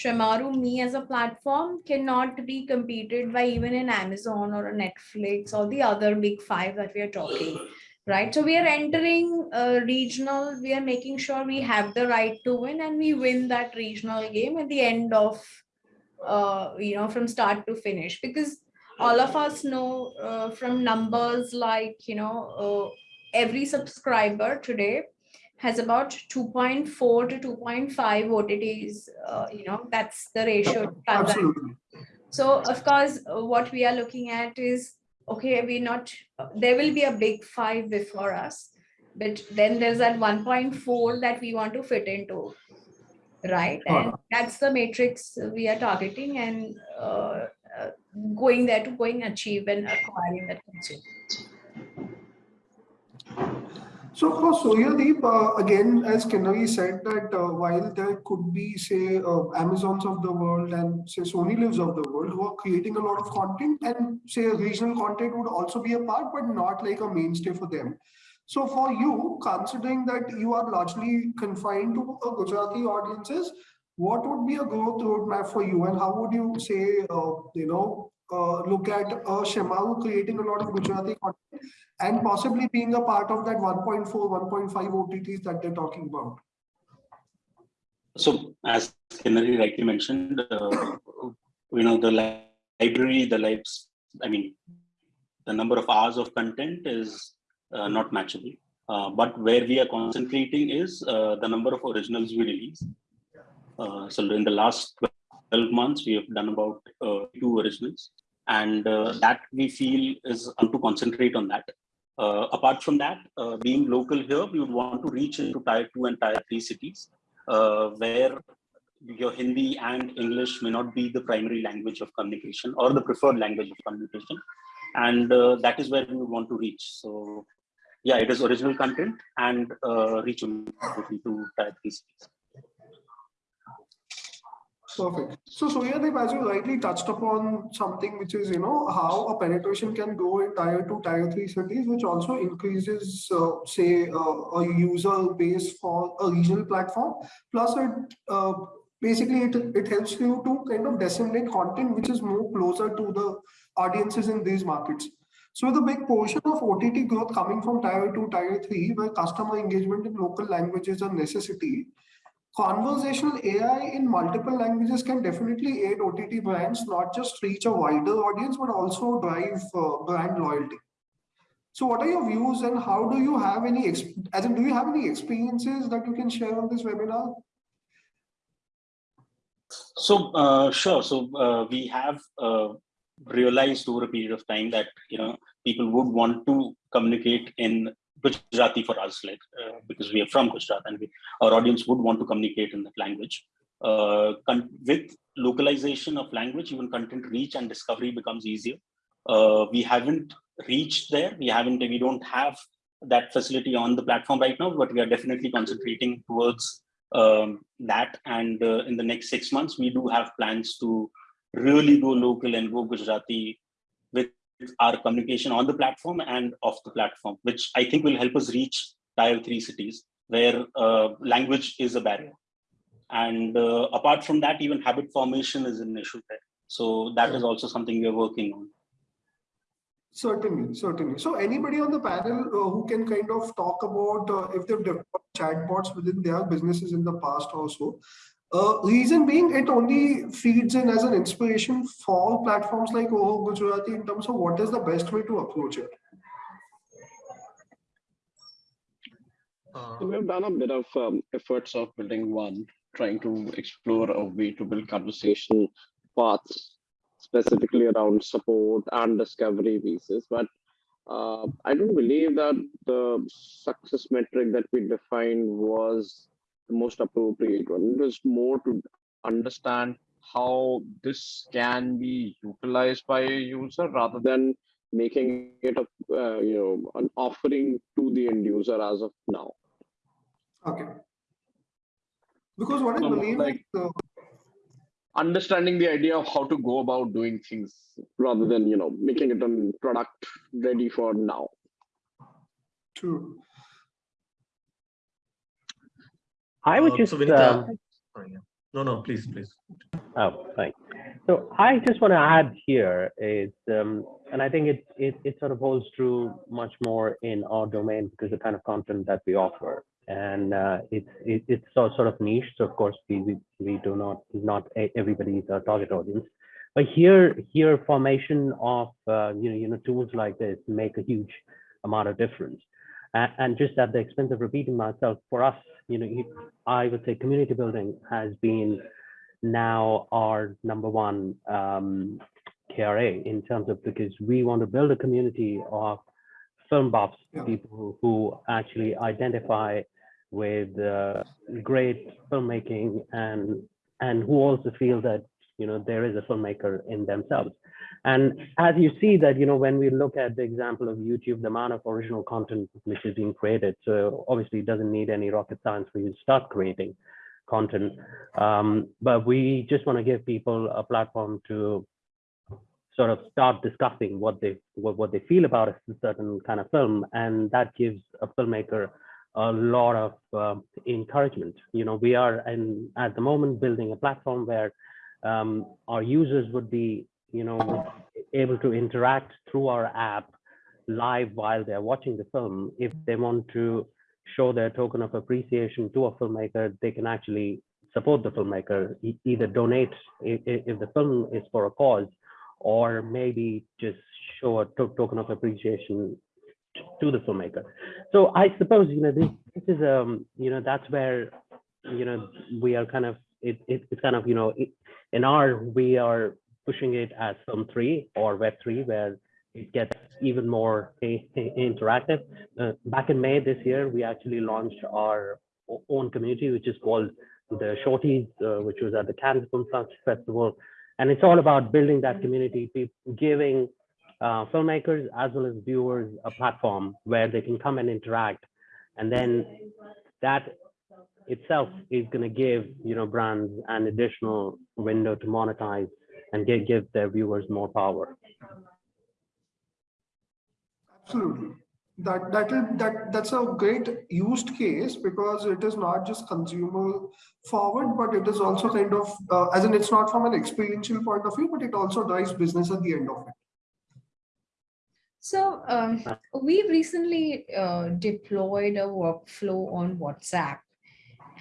ShemarooMe as a platform cannot be competed by even an Amazon or a Netflix or the other big five that we are talking, right? So we are entering a regional, we are making sure we have the right to win and we win that regional game at the end of, uh, you know, from start to finish because all of us know uh, from numbers like, you know, uh, every subscriber today has about 2.4 to 2.5 OTTs, uh, you know, that's the ratio. Absolutely. So of course, uh, what we are looking at is, okay, we're not, there will be a big five before us, but then there's that 1.4 that we want to fit into, right? And that's the matrix we are targeting and uh, uh, going there to going achieve and acquiring that consumer. So for Suryadeep, uh, again, as Kinnari said that uh, while there could be, say, uh, Amazons of the world and say SonyLIVs of the world who are creating a lot of content and say regional content would also be a part, but not like a mainstay for them. So for you, considering that you are largely confined to a Gujarati audiences, what would be a growth roadmap for you and how would you say, uh, you know, uh, look at uh, Shemaroo creating a lot of Gujarati content and possibly being a part of that 1.4, 1.5 OTTs that they're talking about. So as Kinnari rightly mentioned, uh, you know, the li library, the lives, I mean, the number of hours of content is uh, not matchable. Uh, but where we are concentrating is uh, the number of originals we release. Uh, so in the last 12 months, we have done about uh, two originals and uh, that we feel is to concentrate on that. Uh, apart from that, uh, being local here, we would want to reach into tier two and tier three cities uh, where your Hindi and English may not be the primary language of communication or the preferred language of communication. And uh, that is where we want to reach. So yeah, it is original content and uh, reach into tier three cities. Perfect. So Suryadeep, as you rightly touched upon something which is, you know, how a penetration can go in tier two, tier three cities, which also increases, uh, say, uh, a user base for a regional platform. Plus, it uh, basically it, it helps you to kind of disseminate content which is more closer to the audiences in these markets. So a big portion of OTT growth coming from tier two, tier three, where customer engagement in local languages are necessity, conversational AI in multiple languages can definitely aid OTT brands, not just reach a wider audience, but also drive uh, brand loyalty. So what are your views and how do you have any, as in, do you have any experiences that you can share on this webinar? So uh, sure. So uh, we have uh, realized over a period of time that you know people would want to communicate in Gujarati for us, like uh, because we are from Gujarat and we, our audience would want to communicate in that language. Uh, with localization of language, even content reach and discovery becomes easier. Uh, we haven't reached there. We haven't. We don't have that facility on the platform right now, but we are definitely concentrating towards um, that. And uh, in the next six months, we do have plans to really go local and go Gujarati with our communication on the platform and off the platform, which I think will help us reach tier three cities where uh, language is a barrier. And uh, apart from that, even habit formation is an issue there. So that is also something we are working on. Certainly, certainly. So anybody on the panel uh, who can kind of talk about uh, if they've developed chatbots within their businesses in the past also, uh, reason being, it only feeds in as an inspiration for platforms like Oho Gujarati in terms of what is the best way to approach it. Uh, we've done a bit of um, efforts of building one, trying to explore a way to build conversation paths specifically around support and discovery pieces. But uh, I don't believe that the success metric that we defined was the most appropriate one. It was more to understand how this can be utilized by a user rather than making it a uh, you know an offering to the end user as of now. Okay. Because what I believe like, is, uh, understanding the idea of how to go about doing things rather than you know making it a product ready for now. True. I would uh, just. So um, no, no, please, please. Oh, fine. So I just want to add here is, um, and I think it, it it sort of holds true much more in our domain because the kind of content that we offer, and uh, it's it, it's sort of niche. So of course we we, we do not not everybody is our target audience, but here here formation of uh, you know you know tools like this make a huge amount of difference. And, and just at the expense of repeating myself, for us you know, I would say community building has been now our number one um, KRA in terms of because we want to build a community of film buffs, yeah. people who actually identify with uh, great filmmaking and and who also feel that you know there is a filmmaker in themselves. And as you see that, you know, when we look at the example of YouTube, the amount of original content which is being created, so obviously it doesn't need any rocket science for you to start creating content. Um, but we just want to give people a platform to sort of start discussing what they what, what they feel about a certain kind of film, and that gives a filmmaker a lot of uh, encouragement. You know, we are and at the moment building a platform where um, our users would be, you know, able to interact through our app live while they're watching the film. If they want to show their token of appreciation to a filmmaker, they can actually support the filmmaker, either donate if, the film is for a cause, or maybe just show a to token of appreciation to the filmmaker. So I suppose, you know, this, this is, um, you know, that's where, you know, we are kind of, it, it, it's kind of, you know, it, in our, we are pushing it as film three or web three, where it gets even more interactive. Uh, back in May this year, we actually launched our own community, which is called the Shorties, uh, which was at the Cannes Film Festival. And it's all about building that community, giving uh, filmmakers as well as viewers a platform where they can come and interact. And then that itself is going to give you know brands an additional window to monetize and give, give their viewers more power. Absolutely. That that is that that's a great used case because it is not just consumer forward, but it is also kind of uh, as in it's not from an experiential point of view, but it also drives business at the end of it. So um, we've recently uh, deployed a workflow on WhatsApp.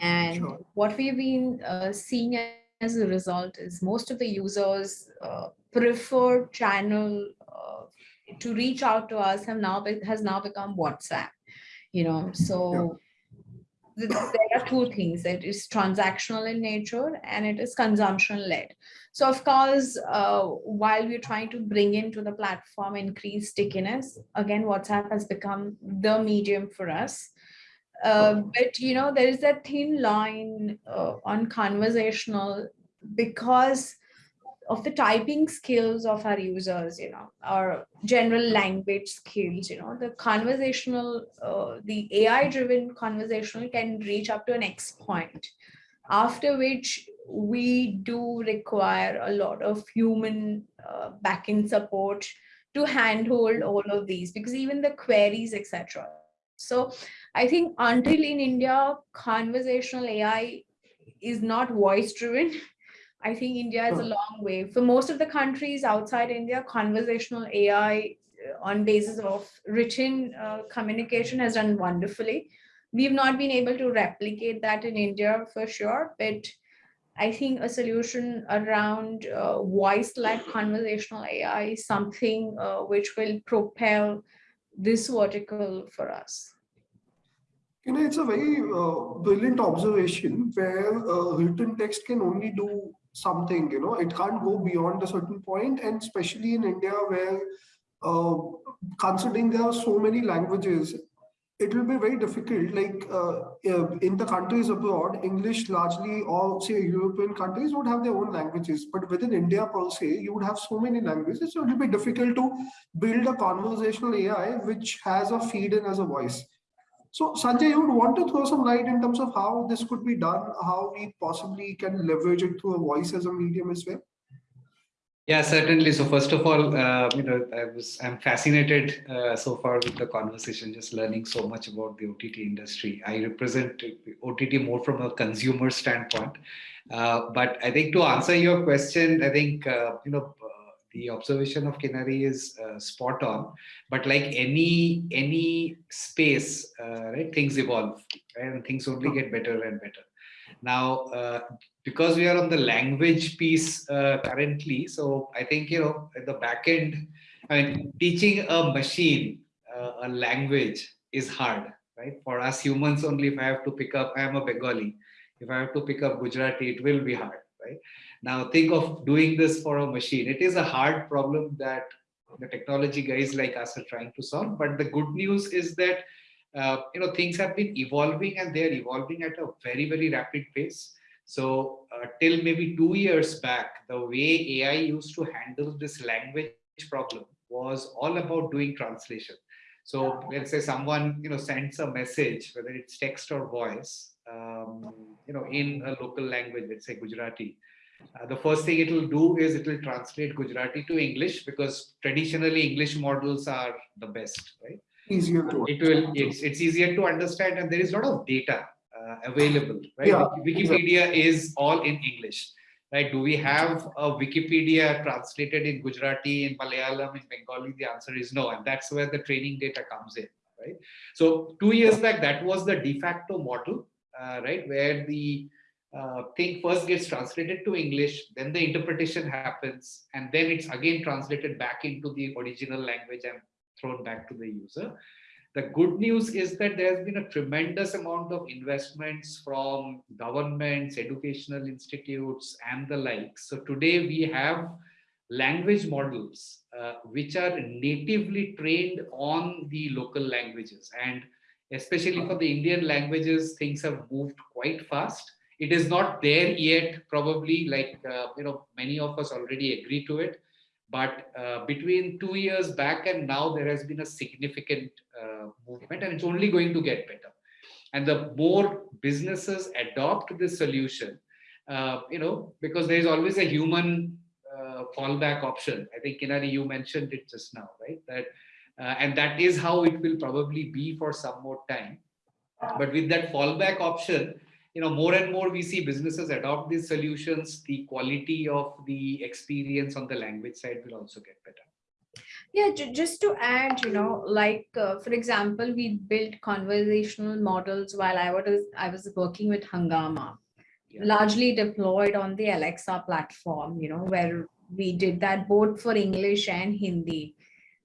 And Sure. what we've been uh, seeing as a result is most of the users uh, prefer channel uh, to reach out to us have now be- has now become WhatsApp. You know, so th- there are two things. It is transactional in nature and it is consumption led. So of course, uh, while we're trying to bring into the platform increased stickiness, again, WhatsApp has become the medium for us. Uh, but you know, there is that thin line uh, on conversational because of the typing skills of our users, you know, our general language skills, you know, the conversational, uh, the AI-driven conversational can reach up to an X point, after which we do require a lot of human uh, backend support to handhold all of these because even the queries, etc. So I think until in India, conversational AI is not voice driven. I think India is a long way. For most of the countries outside India, conversational AI uh, on basis of written uh, communication has done wonderfully. We've not been able to replicate that in India for sure, but I think a solution around uh, voice-led conversational AI is something uh, which will propel this vertical for us. You know, it's a very uh, brilliant observation where uh, written text can only do something, you know, it can't go beyond a certain point, and especially in India where uh, considering there are so many languages, it will be very difficult. Like uh, uh, in the countries abroad, English largely, or say European countries would have their own languages, but within India per se, you would have so many languages, so it will be difficult to build a conversational AI which has a feed in as a voice. So Sanjay, you would want to throw some light in terms of how this could be done, how we possibly can leverage it through a voice as a medium as well? Yeah, certainly. So first of all, uh, you know, I was I'm fascinated uh, so far with the conversation, just learning so much about the OTT industry. I represent OTT more from a consumer standpoint, uh, but I think to answer your question, I think uh, you know the observation of Kinnari is uh, spot on. But like any any space, uh, right? Things evolve, right? and things only get better and better. Now, uh, because we are on the language piece uh, currently, so I think you know at the back end, I mean, teaching a machine uh, a language is hard, right? For us humans, only if I have to pick up, I am a Bengali. If I have to pick up Gujarati, it will be hard, right? Now think of doing this for a machine. It is a hard problem that the technology guys like us are trying to solve. But the good news is that uh, you know things have been evolving and they are evolving at a very very rapid pace. So uh, till maybe two years back, the way AI used to handle this language problem was all about doing translation. So let's say someone you know sends a message, whether it's text or voice, um, you know, in a local language, let's say Gujarati. Uh, the first thing it will do is it will translate Gujarati to English because traditionally English models are the best, right? Easier to. It will. It's it's easier to understand, and there is a lot of data uh, available, right? Yeah, Wikipedia is all in English, right? Do we have a Wikipedia translated in Gujarati, in Malayalam, in Bengali? The answer is no, and that's where the training data comes in, right? So two years back, that was the de facto model, uh, right, where the uh, thing first gets translated to English, then the interpretation happens, and then it's again translated back into the original language and thrown back to the user. The good news is that there has been a tremendous amount of investments from governments, educational institutes, and the like. So today we have language models uh, which are natively trained on the local languages. And especially for the Indian languages, things have moved quite fast. It is not there yet, probably like, uh, you know, many of us already agree to it but uh, between two years back and now, there has been a significant uh, movement and it's only going to get better. And the more businesses adopt this solution, uh, you know, because there is always a human uh, fallback option. I think, Kinnari, you mentioned it just now, right? That uh, And that is how it will probably be for some more time. But with that fallback option, you know, more and more we see businesses adopt these solutions, the quality of the experience on the language side will also get better. Yeah, just to add, you know, like uh, for example, we built conversational models while I was I was working with Hungama, yeah. largely deployed on the Alexa platform, you know, where we did that both for English and Hindi.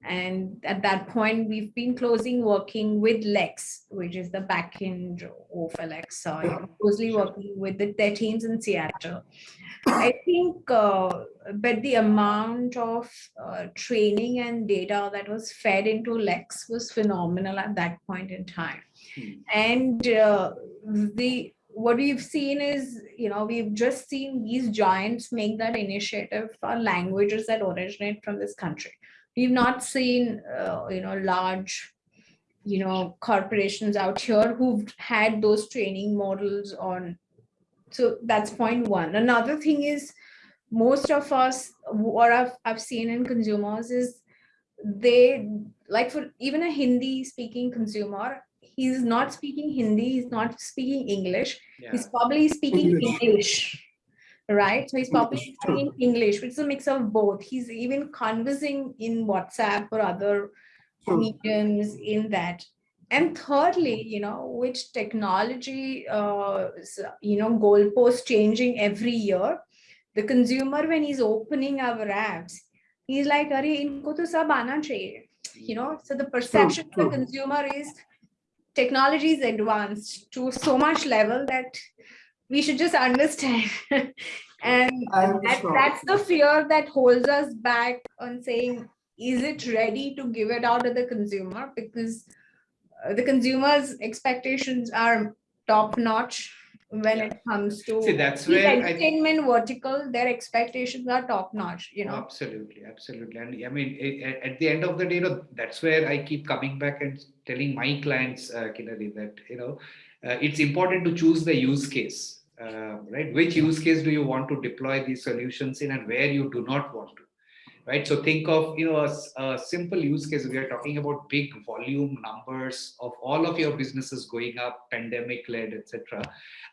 And at that point, we've been closely working with Lex, which is the backend of Alexa, closely working with the, their teams in Seattle. I think, uh, but the amount of uh, training and data that was fed into Lex was phenomenal at that point in time. Hmm. And uh, the what we've seen is, you know, we've just seen these giants make that initiative for languages that originate from this country we've not seen uh, you know large you know corporations out here who've had those training models on. So that's point one. Another thing is most of us what I've, I've seen in consumers is they like for even a hindi speaking consumer he's not speaking hindi he's not speaking english. Yeah. he's probably speaking english, english right? So he's probably speaking English, which is a mix of both. He's even conversing in WhatsApp or other mediums in that. And thirdly, you know, which technology, uh, you know, goalpost changing every year. The consumer, when he's opening our apps, he's like, Are inko to sab aana chahiye. You know, so the perception of the consumer is technology is advanced to so much level that we should just understand. And that, that's the fear that holds us back on saying is it ready to give it out to the consumer? Because uh, the consumer's expectations are top notch when yeah. it comes to See, that's where entertainment I, vertical their expectations are top notch you know? Absolutely absolutely. And i mean it, at the end of the day you know that's where i keep coming back and telling my clients uh, Kinnari, that you know uh, it's important to choose the use case, uh, right? Which use case do you want to deploy these solutions in and where you do not want to, right? So think of, you know, a, a simple use case. We are talking about big volume numbers of all of your businesses going up, pandemic led, etc.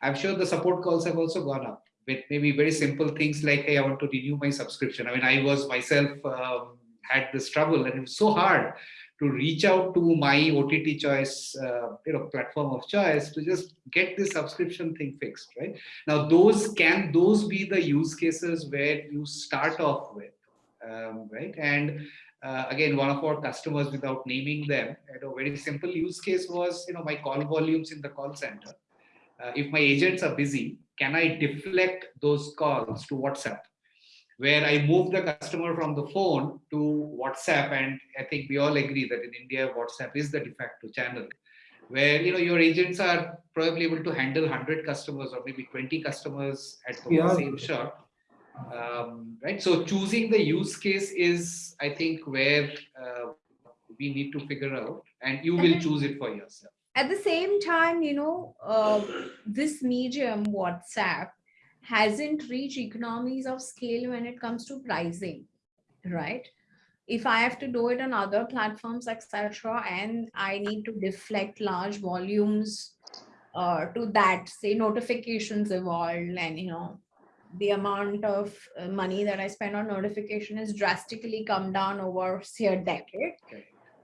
I'm sure the support calls have also gone up with maybe very simple things like, hey, I want to renew my subscription. I mean, I was myself um, had this trouble and it was so hard to reach out to my OTT choice, uh, you know, platform of choice to just get this subscription thing fixed, right? Now, those can those be the use cases where you start off with, um, right? And uh, again, one of our customers, without naming them, a very simple use case was, you know, my call volumes in the call center. Uh, if my agents are busy, can I deflect those calls to WhatsApp? Where I move the customer from the phone to WhatsApp. And I think we all agree that in India, WhatsApp is the de facto channel. where you know your agents are probably able to handle 100 customers or maybe 20 customers at the Yeah. same shot um, right so choosing the use case is i think where uh, we need to figure out and you will choose it for yourself at the same time, you know, uh, this medium WhatsApp hasn't reached economies of scale when it comes to pricing, right? If I have to do it on other platforms, etc., and I need to deflect large volumes uh, to that, say notifications evolved, and you know, the amount of uh, money that I spend on notification has drastically come down over say a decade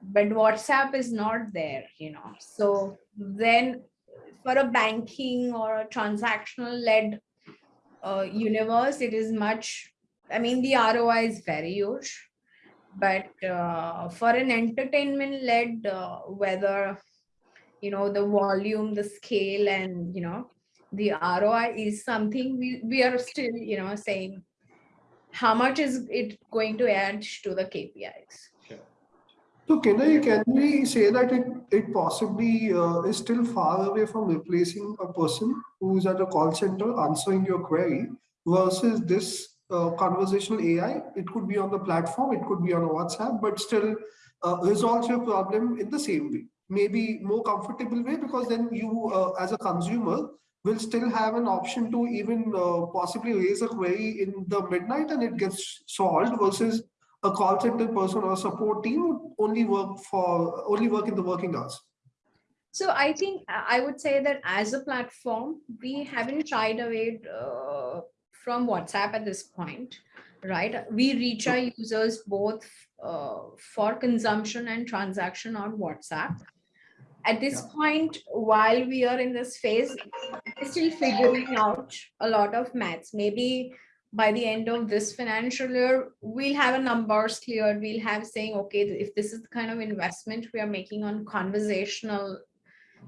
but WhatsApp is not there, you know. So then for a banking or a transactional led uh, universe, it is much, I mean, the ROI is very huge. But uh, for an entertainment led, uh, whether, you know, the volume, the scale, and, you know, the ROI is something we, we are still, you know, saying how much is it going to add to the KPIs? So can I, can we say that it, it possibly uh, is still far away from replacing a person who's at a call center answering your query versus this uh, conversational AI? It could be on the platform, it could be on WhatsApp, but still uh, resolves your problem in the same way. Maybe more comfortable way because then you uh, as a consumer will still have an option to even uh, possibly raise a query in the midnight and it gets solved versus a call center person or support team would only work for only work in the working hours. So I think I would say that as a platform, we haven't shied away uh, from WhatsApp at this point, right? We reach our users both uh, for consumption and transaction on WhatsApp. At this point, while we are in this phase, we're still figuring out a lot of maths. Maybe by the end of this financial year, we'll have a numbers cleared. We'll have saying, okay, if this is the kind of investment we are making on conversational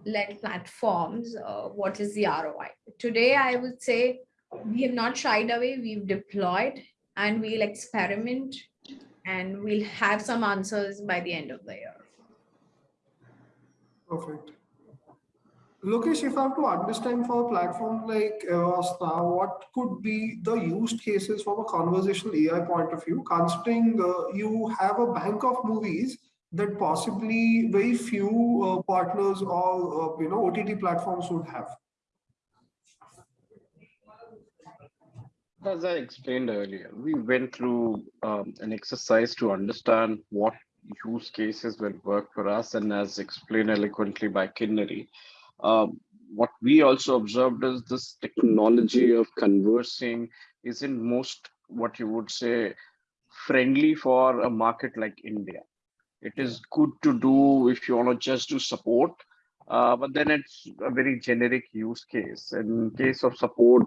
led platforms, uh, what is the ROI? Today, I would say we have not shied away. We've deployed and we'll experiment and we'll have some answers by the end of the year. Perfect. Lokesh, if I have to understand for a platform like Avasta, what could be the use cases from a conversational AI point of view, considering uh, you have a bank of movies that possibly very few uh, partners or uh, you know OTT platforms would have. As I explained earlier, we went through um, an exercise to understand what use cases will work for us, and as explained eloquently by Kinnari, um, what we also observed is this technology of conversing isn't most what you would say friendly for a market like India. It is good to do if you want to just do support, uh, but then it's a very generic use case. In case of support,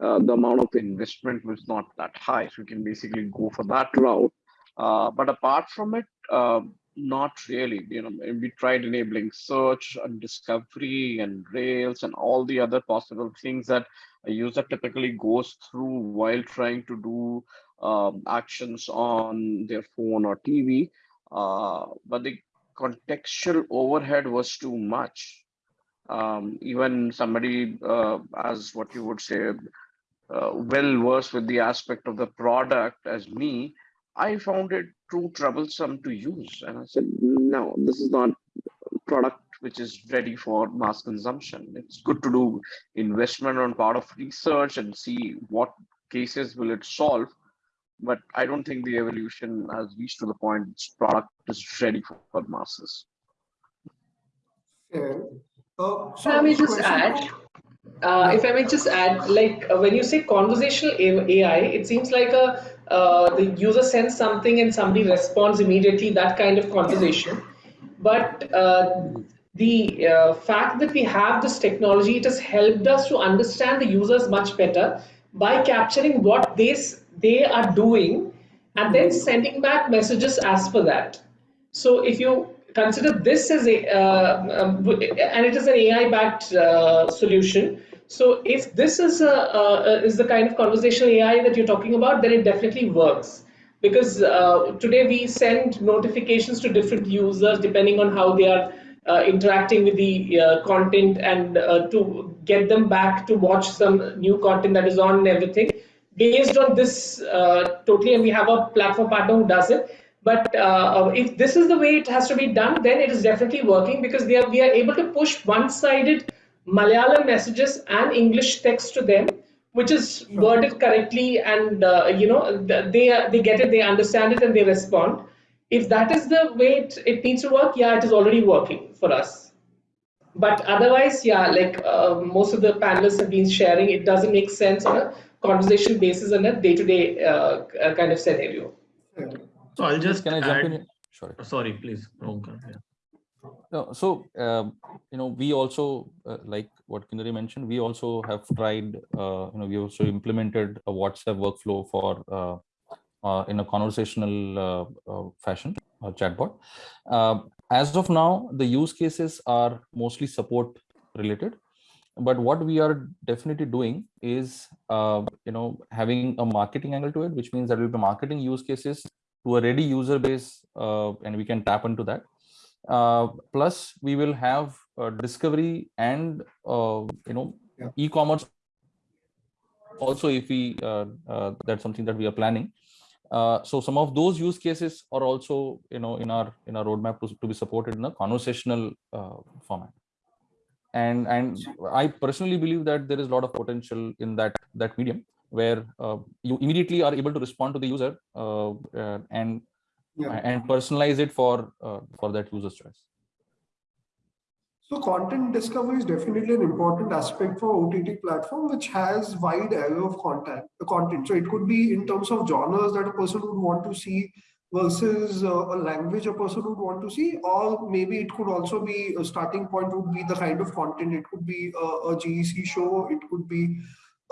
uh, the amount of investment was not that high. So you can basically go for that route. Uh, but apart from it, uh, not really. You know, we tried enabling search and discovery and Rails and all the other possible things that a user typically goes through while trying to do um, actions on their phone or TV. Uh, but the contextual overhead was too much. Um, even somebody uh, as what you would say, uh, well versed with the aspect of the product as me, I found it too troublesome to use. And I said, no, this is not a product which is ready for mass consumption. It's good to do investment on part of research and see what cases will it solve. But I don't think the evolution has reached to the point its product is ready for, for masses. Fair. Uh, so Let me just add, uh, if I may just add, like uh, when you say conversational AI, it seems like a uh, the user sends something and somebody responds immediately. That kind of conversation, but uh, the uh, fact that we have this technology, it has helped us to understand the users much better by capturing what they they are doing and then sending back messages as per that. So if you consider this as a, uh, um, and it is an AI-backed uh, solution. So if this is a, uh, is the kind of conversational AI that you're talking about, then it definitely works. Because uh, today we send notifications to different users depending on how they are uh, interacting with the uh, content and uh, to get them back to watch some new content that is on and everything based on this uh, totally and we have a platform partner who does it but uh, if this is the way it has to be done then it is definitely working because are, we are able to push one-sided Malayalam messages and English text to them which is worded correctly and uh, you know they they get it they understand it and they respond. If that is the way it, it needs to work yeah it is already working for us. But otherwise yeah like uh, most of the panelists have been sharing it doesn't make sense on a conversation basis on a day-to-day uh, uh, kind of scenario So I'll just Can I jump add- in? Sorry. Sorry, please. Omkar, yeah. No, so um, you know, we also uh, like what Kinnari mentioned. We also have tried. Uh, you know, we also implemented a WhatsApp workflow for uh, uh, in a conversational uh, uh, fashion, a chatbot. Uh, as of now, the use cases are mostly support related. But what we are definitely doing is, uh, you know, having a marketing angle to it, which means that we'll be marketing use cases to a ready user base, uh, and we can tap into that. Uh, plus, we will have uh, discovery and uh, you know Yeah. e-commerce. Also, if we uh, uh, that's something that we are planning. Uh, so some of those use cases are also you know in our in our roadmap to, to be supported in a conversational uh, format. And and I personally believe that there is a lot of potential in that that medium where uh, you immediately are able to respond to the user uh, uh, and Yeah. and personalize it for uh, for that user's choice. So content discovery is definitely an important aspect for OTT platform, which has wide array of content. Content. So it could be in terms of genres that a person would want to see versus uh, a language a person would want to see, or maybe it could also be a starting point would be the kind of content. It could be a, a GEC show. It could be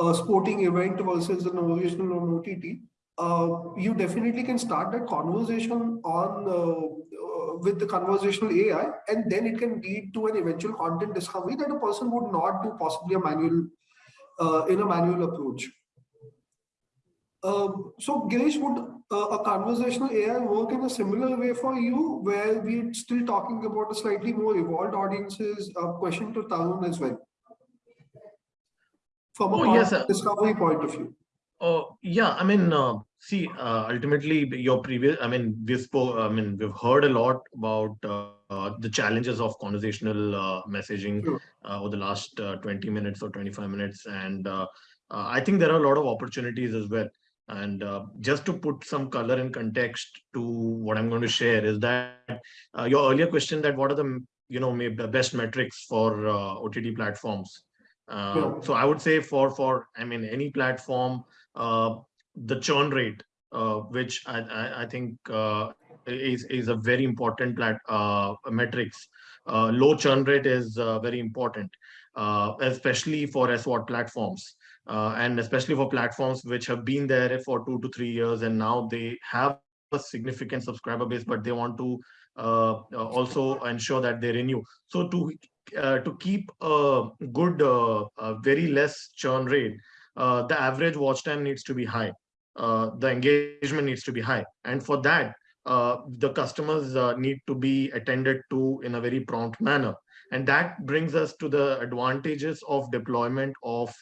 a sporting event versus an original on OTT. Uh, you definitely can start that conversation on uh, uh, with the conversational AI, and then it can lead to an eventual content discovery that a person would not do possibly a manual uh, in a manual approach. Um, so, Girish, would uh, a conversational AI work in a similar way for you, where we're still talking about a slightly more evolved audiences? A question to Tarun as well, from a Oh, yes, content sir. discovery point of view. Oh, yeah, I mean, uh, see, uh, ultimately your previous, I mean, we spoke, I mean, we've heard a lot about uh, the challenges of conversational uh, messaging Sure. uh, over the last uh, 20 minutes or 25 minutes. And I think there are a lot of opportunities as well. And uh, just to put some color and context to what I'm going to share is that uh, your earlier question that what are the, you know, maybe the best metrics for uh, OTT platforms. Uh, Yeah. So I would say for, for, I mean, any platform, uh, the churn rate, uh, which I, I, I think uh, is, is a very important plat, uh, metrics. Uh, low churn rate is uh, very important, uh, especially for SVOD platforms. Uh, and especially for platforms which have been there for two to three years and now they have a significant subscriber base, but they want to uh, also ensure that they renew. So to uh, to keep a good, uh, uh, very less churn rate, uh, the average watch time needs to be high. Uh, the engagement needs to be high. And for that, uh, the customers uh, need to be attended to in a very prompt manner. And that brings us to the advantages of deployment of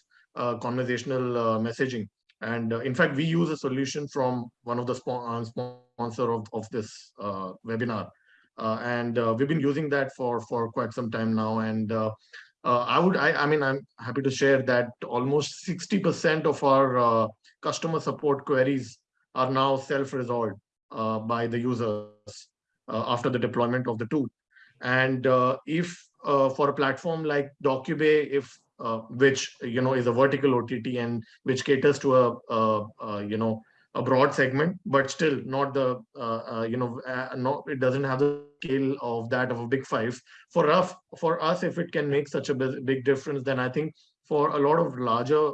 conversational messaging. And in fact, we use a solution from one of the spo- sponsor of, of this webinar. Uh, and uh, we've been using that for, for quite some time now. And uh, I would, I, I mean, I'm happy to share that almost 60% of our customer support queries are now self-resolved by the users after the deployment of the tool. And if for a platform like DocuBay, if uh, which you know is a vertical OTT and which caters to a, a, a you know a broad segment, but still not the uh, uh, you know uh, no, it doesn't have the scale of that of a big five. For us, for us, if it can make such a big difference, then I think for a lot of larger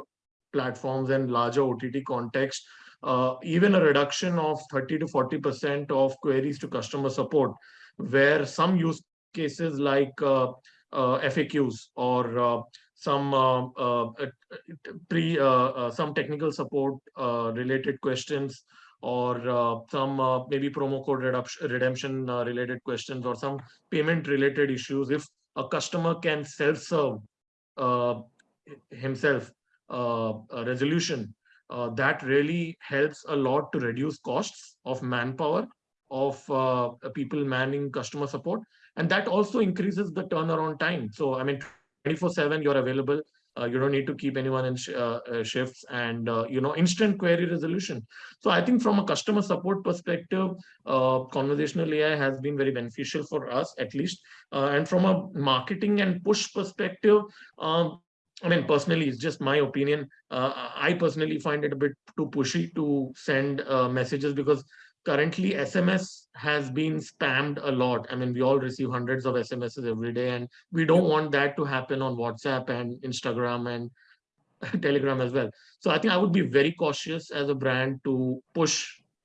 platforms and larger OTT context, uh, even a reduction of 30 to 40 percent of queries to customer support, where some use cases like uh, uh, FAQs or some uh, uh, pre uh, uh, some technical support uh, related questions or uh, some uh, maybe promo code redemption uh, related questions or some payment related issues. If a customer can self-serve uh, himself uh, a resolution, uh, that really helps a lot to reduce costs of manpower of people manning customer support. And that also increases the turnaround time. So, I mean, 24 7, you're available. Uh, you don't need to keep anyone in sh uh, uh, shifts and uh, you know instant query resolution. So i think from a customer support perspective uh, conversational ai has been very beneficial for us at least. Uh, and from a marketing and push perspective um, I mean, personally, it's just my opinion. I personally find it a bit too pushy to send messages because currently SMS has been spammed a lot. I mean, we all receive hundreds of SMSs every day, and we don't want that to happen on WhatsApp and Instagram and Telegram as well. So I think I would be very cautious as a brand to push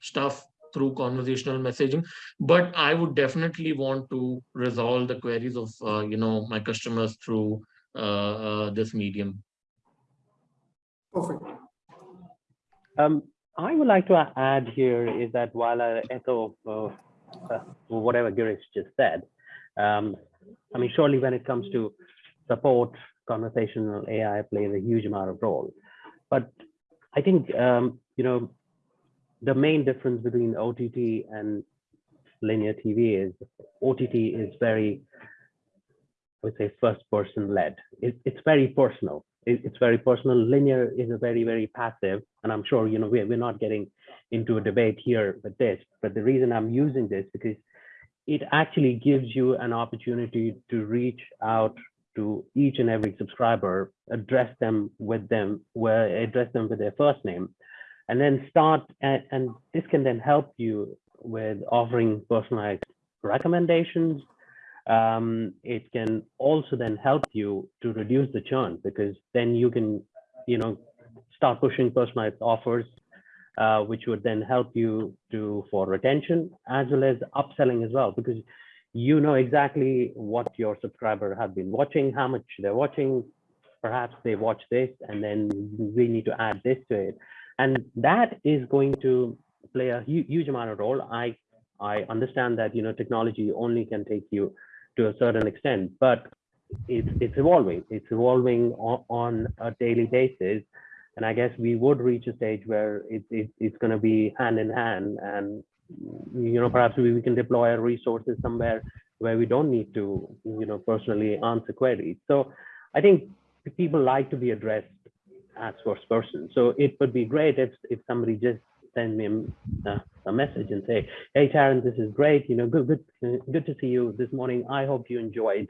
stuff through conversational messaging, but I would definitely want to resolve the queries of uh, you know my customers through uh, uh, this medium. Perfect. Um, I would like to add here is that while I echo uh, uh, whatever Girish just said, um, I mean, surely when it comes to support, conversational AI plays a huge amount of role. But I think, um, you know, the main difference between OTT and linear TV is OTT is very, I would say, first person led. It, it's very personal it's very personal. Linear is a very, very passive, and I'm sure, you know, we're, we're not getting into a debate here with this, but the reason I'm using this because it actually gives you an opportunity to reach out to each and every subscriber, address them with them, where address them with their first name, and then start, and, and this can then help you with offering personalized recommendations, um, it can also then help you to reduce the churn because then you can, you know, start pushing personalized offers, uh, which would then help you to for retention as well as upselling as well, because you know exactly what your subscriber have been watching, how much they're watching, perhaps they watch this and then we need to add this to it. And that is going to play a huge amount of role. I I understand that you know technology only can take you to a certain extent, but it's it's evolving. It's evolving on, on a daily basis, and I guess we would reach a stage where it, it it's going to be hand in hand, and you know perhaps we, we can deploy our resources somewhere where we don't need to you know personally answer queries. So I think people like to be addressed as first person. So it would be great if if somebody just send me a, uh, a message and say, "Hey, Tarun, this is great. You know, good, good, good to see you this morning. I hope you enjoyed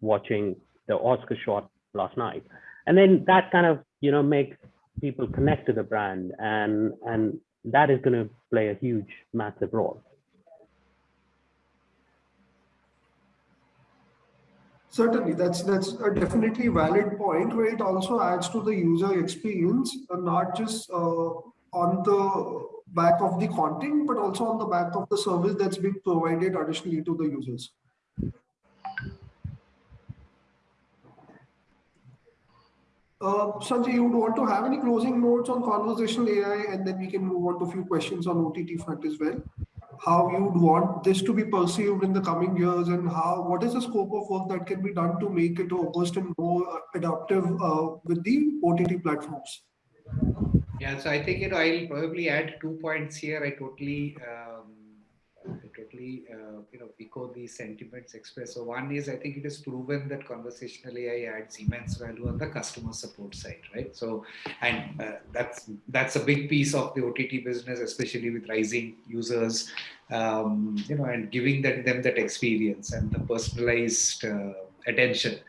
watching the Oscar shot last night." And then that kind of, you know, makes people connect to the brand, and and that is going to play a huge, massive role. Certainly, that's that's a definitely valid point where it also adds to the user experience, not just uh, on the back of the content, but also on the back of the service that's being provided additionally to the users. Uh, Sanjay, you would want to have any closing notes on conversational AI, and then we can move on to a few questions on OTT front as well. How you would want this to be perceived in the coming years, and how what is the scope of work that can be done to make it robust and more adaptive uh, with the OTT platforms? Yeah, so I think you know I'll probably add two points here. I totally, um, I totally, uh, you know, echo the sentiments expressed. So one is I think it is proven that conversational AI adds immense value on the customer support side, right? So, and uh, that's that's a big piece of the OTT business, especially with rising users, um, you know, and giving that, them that experience and the personalized uh, attention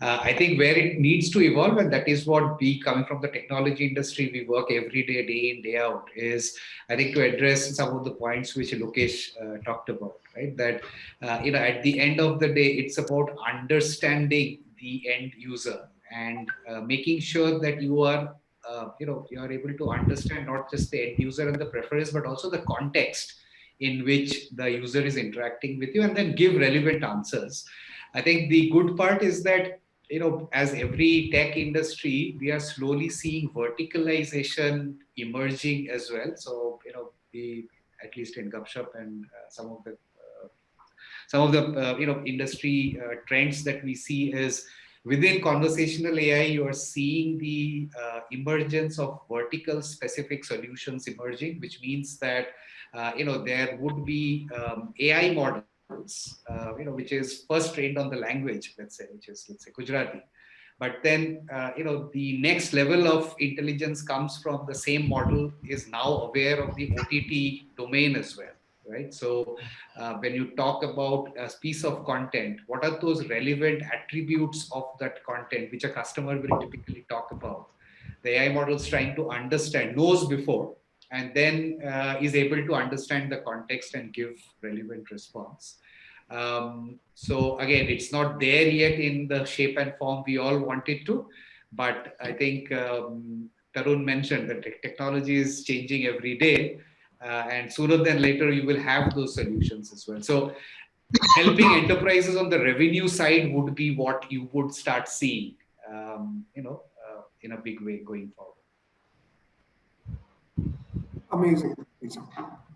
uh, I think where it needs to evolve, and that is what we coming from the technology industry, we work every day, day in, day out, is I think to address some of the points which Lokesh uh, talked about, right? That, uh, you know, at the end of the day, it's about understanding the end user and uh, making sure that you are uh, you know you are able to understand not just the end user and the preference but also the context in which the user is interacting with you and then give relevant answers i think the good part is that you know, as every tech industry, we are slowly seeing verticalization emerging as well. So, you know, the at least in Gupshup and uh, some of the uh, some of the uh, you know industry uh, trends that we see is within conversational AI, you are seeing the uh, emergence of vertical specific solutions emerging, which means that you know there would be um, AI models, you know, which is first trained on the language, let's say, which is let's say Gujarati but then, uh, you know, the next level of intelligence comes from the same model is now aware of the OTT domain as well, right? So uh, when you talk about a piece of content, what are those relevant attributes of that content, which a customer will typically talk about? The AI model is trying to understand, knows before, and then uh, is able to understand the context and give relevant response. Um, so again, it's not there yet in the shape and form we all want it to, but I think um, Tarun mentioned that technology is changing every day. Uh, and sooner than later, you will have those solutions as well. So helping enterprises on the revenue side would be what you would start seeing, um, you know, uh, in a big way going forward. Amazing.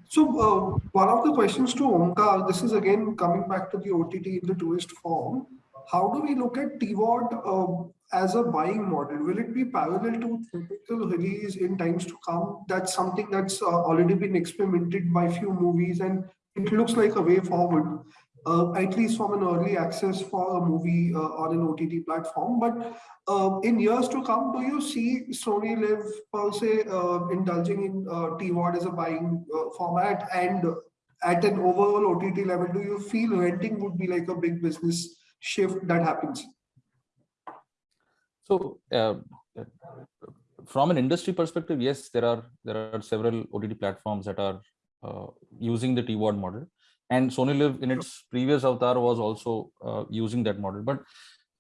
So uh, one of the questions to Omkar, this is again coming back to the OTT in the tourist form. How do we look at TVOD uh, as a buying model? Will it be parallel to typical release in times to come? That's something that's uh, already been experimented by few movies and it looks like a way forward uh, at least from an early access for a movie uh, on an OTT platform. But uh, in years to come, do you see SonyLIV per se uh, indulging in uh, TVOD as a buying uh, format? And at an overall OTT level, do you feel renting would be like a big business shift that happens? So from an industry perspective, yes, there are there are several OTT platforms that are using the TVOD model and SonyLIV in its previous avatar was also uh, using that model. But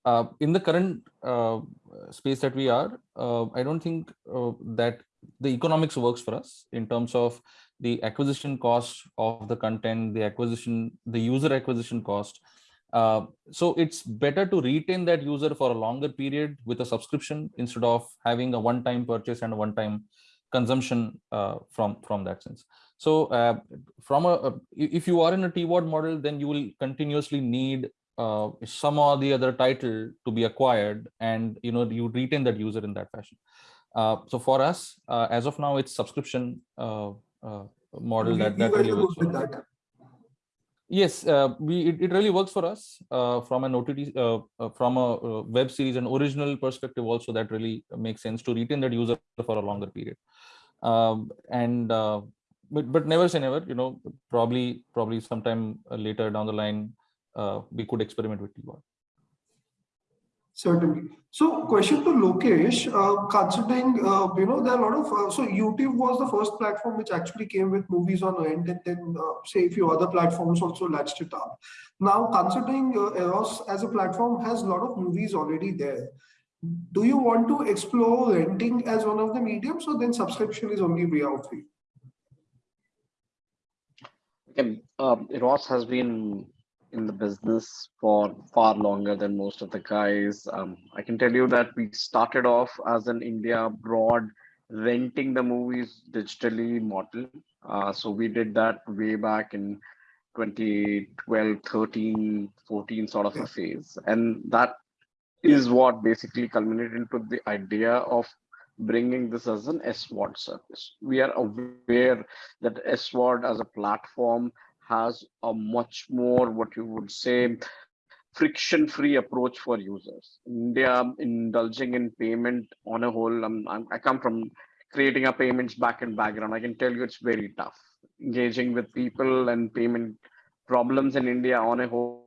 uh, in the current uh, space that we are, uh, I don't think uh, that the economics works for us in terms of the acquisition cost of the content, the acquisition, the user acquisition cost. Uh, so it's better to retain that user for a longer period with a subscription instead of having a one-time purchase and a one-time consumption from from that sense. So uh, from a, if you are in a TVOD model, then you will continuously need uh, some or the other title to be acquired and you know you retain that user in that fashion. Uh, so for us, uh, as of now, it's subscription uh, uh, model that, that really works. That. Yes, we it, it, really works for us from an OTT, from a web series and original perspective also that really makes sense to retain that user for a longer period. Um, and but but never say never you know probably probably sometime uh, later down the line uh, we could experiment with TVOD. Certainly. So question to Lokesh, uh, considering, uh, you know, there are a lot of, uh, so YouTube was the first platform which actually came with movies on end and then uh, say a few other platforms also latched it up. Now considering Eros as a platform has a lot of movies already there. Do you want to explore renting as one of the mediums or then subscription is only way out for you? Okay, um, Eros has been in the business for far longer than most of the guys. Um, I can tell you that we started off as an India broad renting the movies digitally model. Uh, so we did that way back in 2012, 13, 14 sort of a phase. And that is what basically culminated into the idea of bringing this as an SVOD service. We are aware that SVOD as a platform has a much more, what you would say, friction-free approach for users. India indulging in payment on a whole, I'm, I'm, i come from creating a payments backend background. I can tell you it's very tough. Engaging with people and payment problems in India on a whole,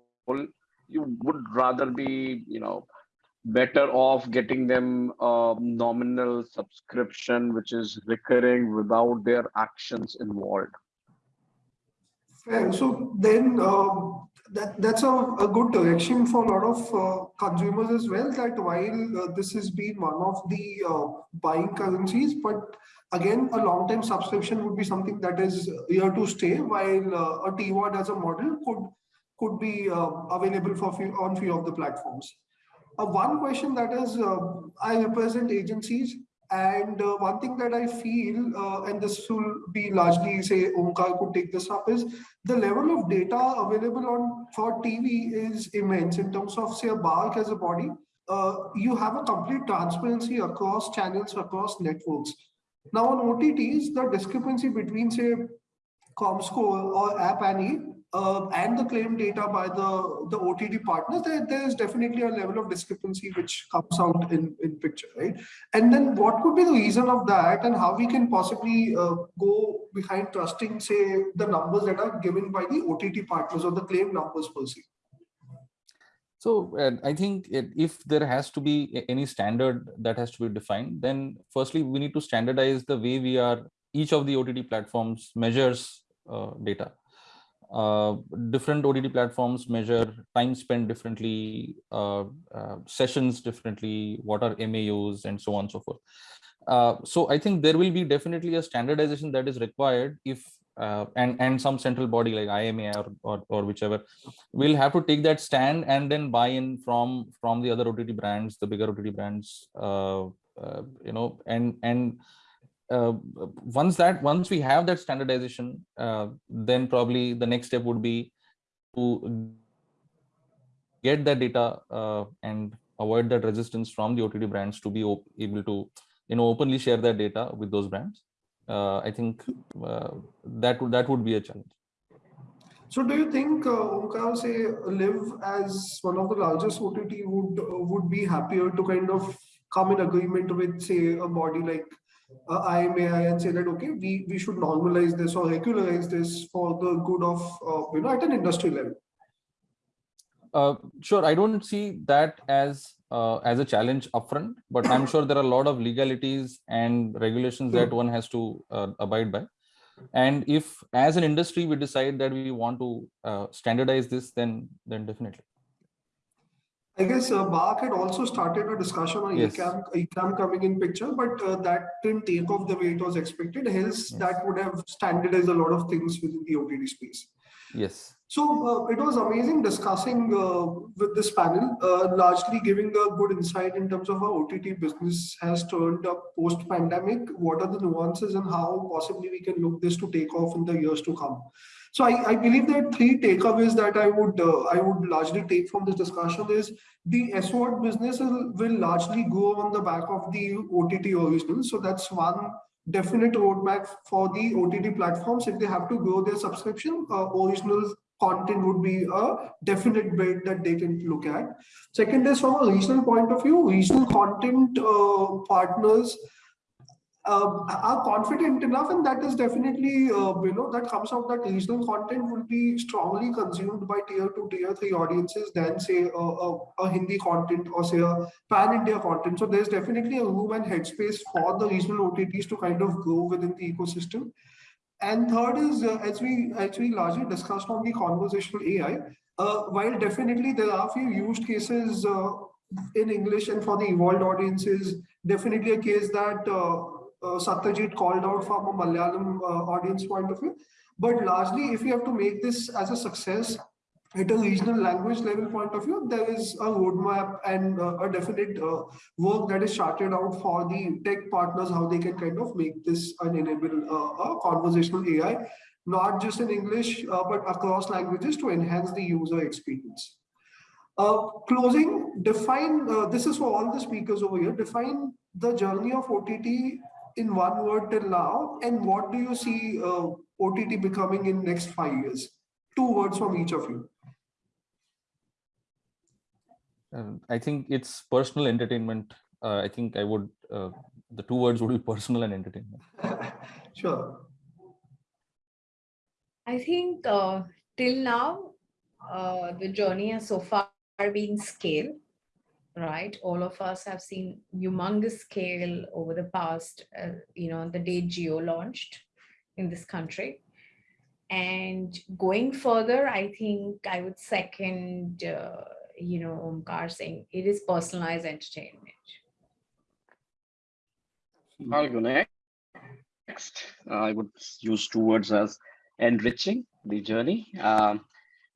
you would rather be, you know, better off getting them a nominal subscription which is recurring without their actions involved So then uh, that that's a, a good direction for a lot of uh, consumers as well. That while uh, this has been one of the uh, buying currencies, but again, a long-term subscription would be something that is here to stay. While uh, a TVOD as a model could could be uh, available for few, on few of the platforms. Uh, one question that is, uh, I represent agencies And uh, one thing that I feel, uh, and this will be largely say Omkar could take this up, is the level of data available on for TV is immense in terms of say a as a body. Uh, you have a complete transparency across channels, across networks. Now on OTTs, the discrepancy between say ComScore or App Annie uh, and the claim data by the, the OTT partners, there, there is definitely a level of discrepancy which comes out in, in picture, right? And then what could be the reason of that and how we can possibly uh, go behind trusting, say, the numbers that are given by the OTT partners or the claim numbers per se? So uh, I think if there has to be any standard that has to be defined, then firstly, we need to standardize the way we are, each of the OTT platforms measures uh, data. Uh, different OTT platforms measure time spent differently, uh, uh, sessions differently, what are MAUs and so on and so forth. Uh, so I think there will be definitely a standardization that is required if uh, and and some central body like IMA or, or or whichever will have to take that stand and then buy in from from the other OTT brands, the bigger OTT brands, uh, you know, and and uh, once that once we have that standardization, uh, then probably the next step would be to get that data uh, and avoid that resistance from the OTT brands to be able to you know openly share that data with those brands. Uh, I think uh, that would that would be a challenge. So do you think uh, Omkar, say, Live as one of the largest OTT would would be happier to kind of come in agreement with, say, a body like uh, IAMAI and say that, okay, we, we should normalize this or regularize this for the good of, uh, you know, at an industry level? Uh, sure, I don't see that as uh, as a challenge upfront, but I'm sure there are a lot of legalities and regulations that one has to uh, abide by. And if, as an industry, we decide that we want to uh, standardize this, then then definitely. I guess uh, BARC had also started a discussion on Yes. EKAM, EKAM coming in picture, but uh, that didn't take off the way it was expected. Hence, Yes. that would have standardized a lot of things within the OTT space. Yes. So uh, it was amazing discussing uh, with this panel, uh, largely giving a good insight in terms of how OTT business has turned up post pandemic. What are the nuances and how possibly we can look this to take off in the years to come. So I, I believe that three takeaways that I would uh, I would largely take from this discussion is the SVOD business will, largely go on the back of the OTT originals. So that's one definite roadmap for the OTT platforms. If they have to grow their subscription, uh, original content would be a definite bet that they can look at. Second is from a regional point of view, regional content uh, partners uh, are confident enough, and that is definitely, uh, you know, that comes out that regional content will be strongly consumed by tier two, tier three audiences than say a, a, a Hindi content or say a pan-India content. So there's definitely a room and headspace for the regional OTTs to kind of grow within the ecosystem. And third is, uh, as we as we largely discussed on the conversational AI, uh, while definitely there are few use cases uh, in English and for the evolved audiences, definitely a case that uh, Satyajit called out from a Malayalam uh, audience point of view. But largely, if you have to make this as a success at a regional language level point of view, there is a roadmap and uh, a definite uh, work that is charted out for the tech partners, how they can kind of make this and enable uh, a conversational AI, not just in English, uh, but across languages to enhance the user experience. Uh, closing, define, uh, this is for all the speakers over here, define the journey of OTT in one word till now, and what do you see uh, OTT becoming in next five years? Two words from each of you. Um, I think it's personal entertainment. Uh, I think I would, uh, the two words would be personal and entertainment. Sure. I think uh, till now, uh, the journey has so far been scale, right? All of us have seen humongous scale over the past, uh, you know, the day Jio launched in this country. And going further, I think I would second, uh, you know, Omkar saying it is personalized entertainment. I'll go next. I would use two words as enriching the journey. Um,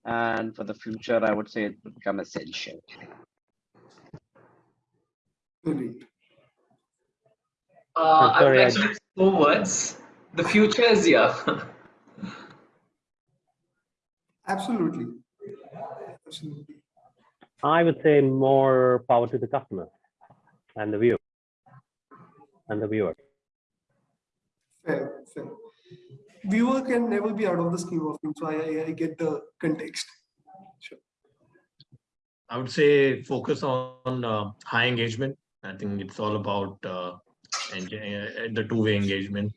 and for the future, I would say it would become essential. Brilliant. Uh, I would sorry, like to four words. The future is here. Absolutely. Absolutely. I would say more power to the customer and the viewer and the viewer. Fair, fair. Viewer can never be out of the scheme of things, so I, I, I get the context. Sure. I would say focus on uh, high engagement. I think it's all about uh, enga- uh, the two-way engagement.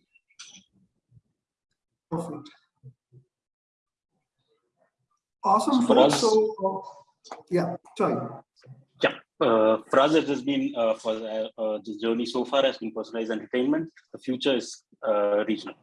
Perfect. Awesome, For us- So, uh, yeah, sorry. Yeah, uh, for us, it has been uh, for uh, uh, this journey so far has been personalized entertainment. The future is uh, regional.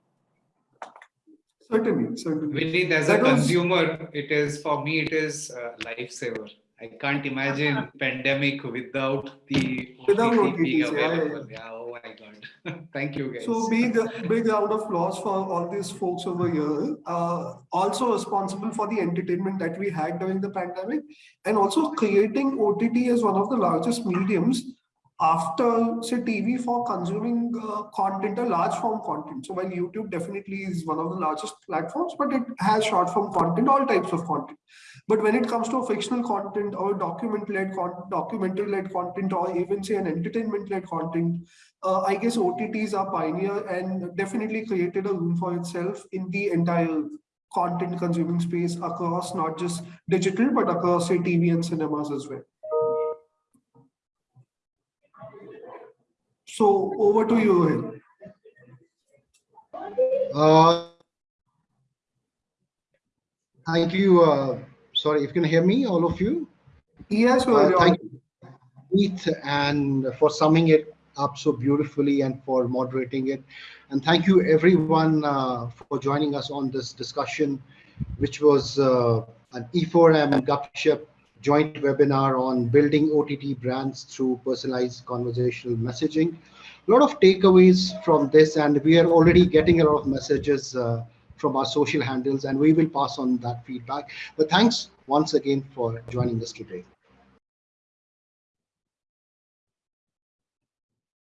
Certainly, certainly. Vineet, as a was- consumer, it is for me, it is a lifesaver. I can't imagine pandemic without the Without OTT being OTTs, yeah, yeah, available. Yeah, oh my God. Thank you, guys. So big, big round of applause for all these folks over here. Uh, also responsible for the entertainment that we had during the pandemic and also creating OTT as one of the largest mediums after say TV for consuming uh, content, a large form content. So while YouTube definitely is one of the largest platforms, but it has short form content, all types of content. But when it comes to fictional content or document-led con- documentary-led content, or even say an entertainment-led content, uh, I guess OTTs are pioneer and definitely created a room for itself in the entire content consuming space across not just digital, but across say TV and cinemas as well. So over to you. Uh, Thank you. uh, Sorry, if you can hear me, all of you. Yes, Uh, Thank you, Keith, and for summing it up so beautifully and for moderating it. And thank you everyone uh, for joining us on this discussion, which was uh, an E4M Gupshup joint webinar on building OTT brands through personalized conversational messaging. A lot of takeaways from this, and we are already getting a lot of messages uh, from our social handles, and we will pass on that feedback. But thanks once again for joining us today.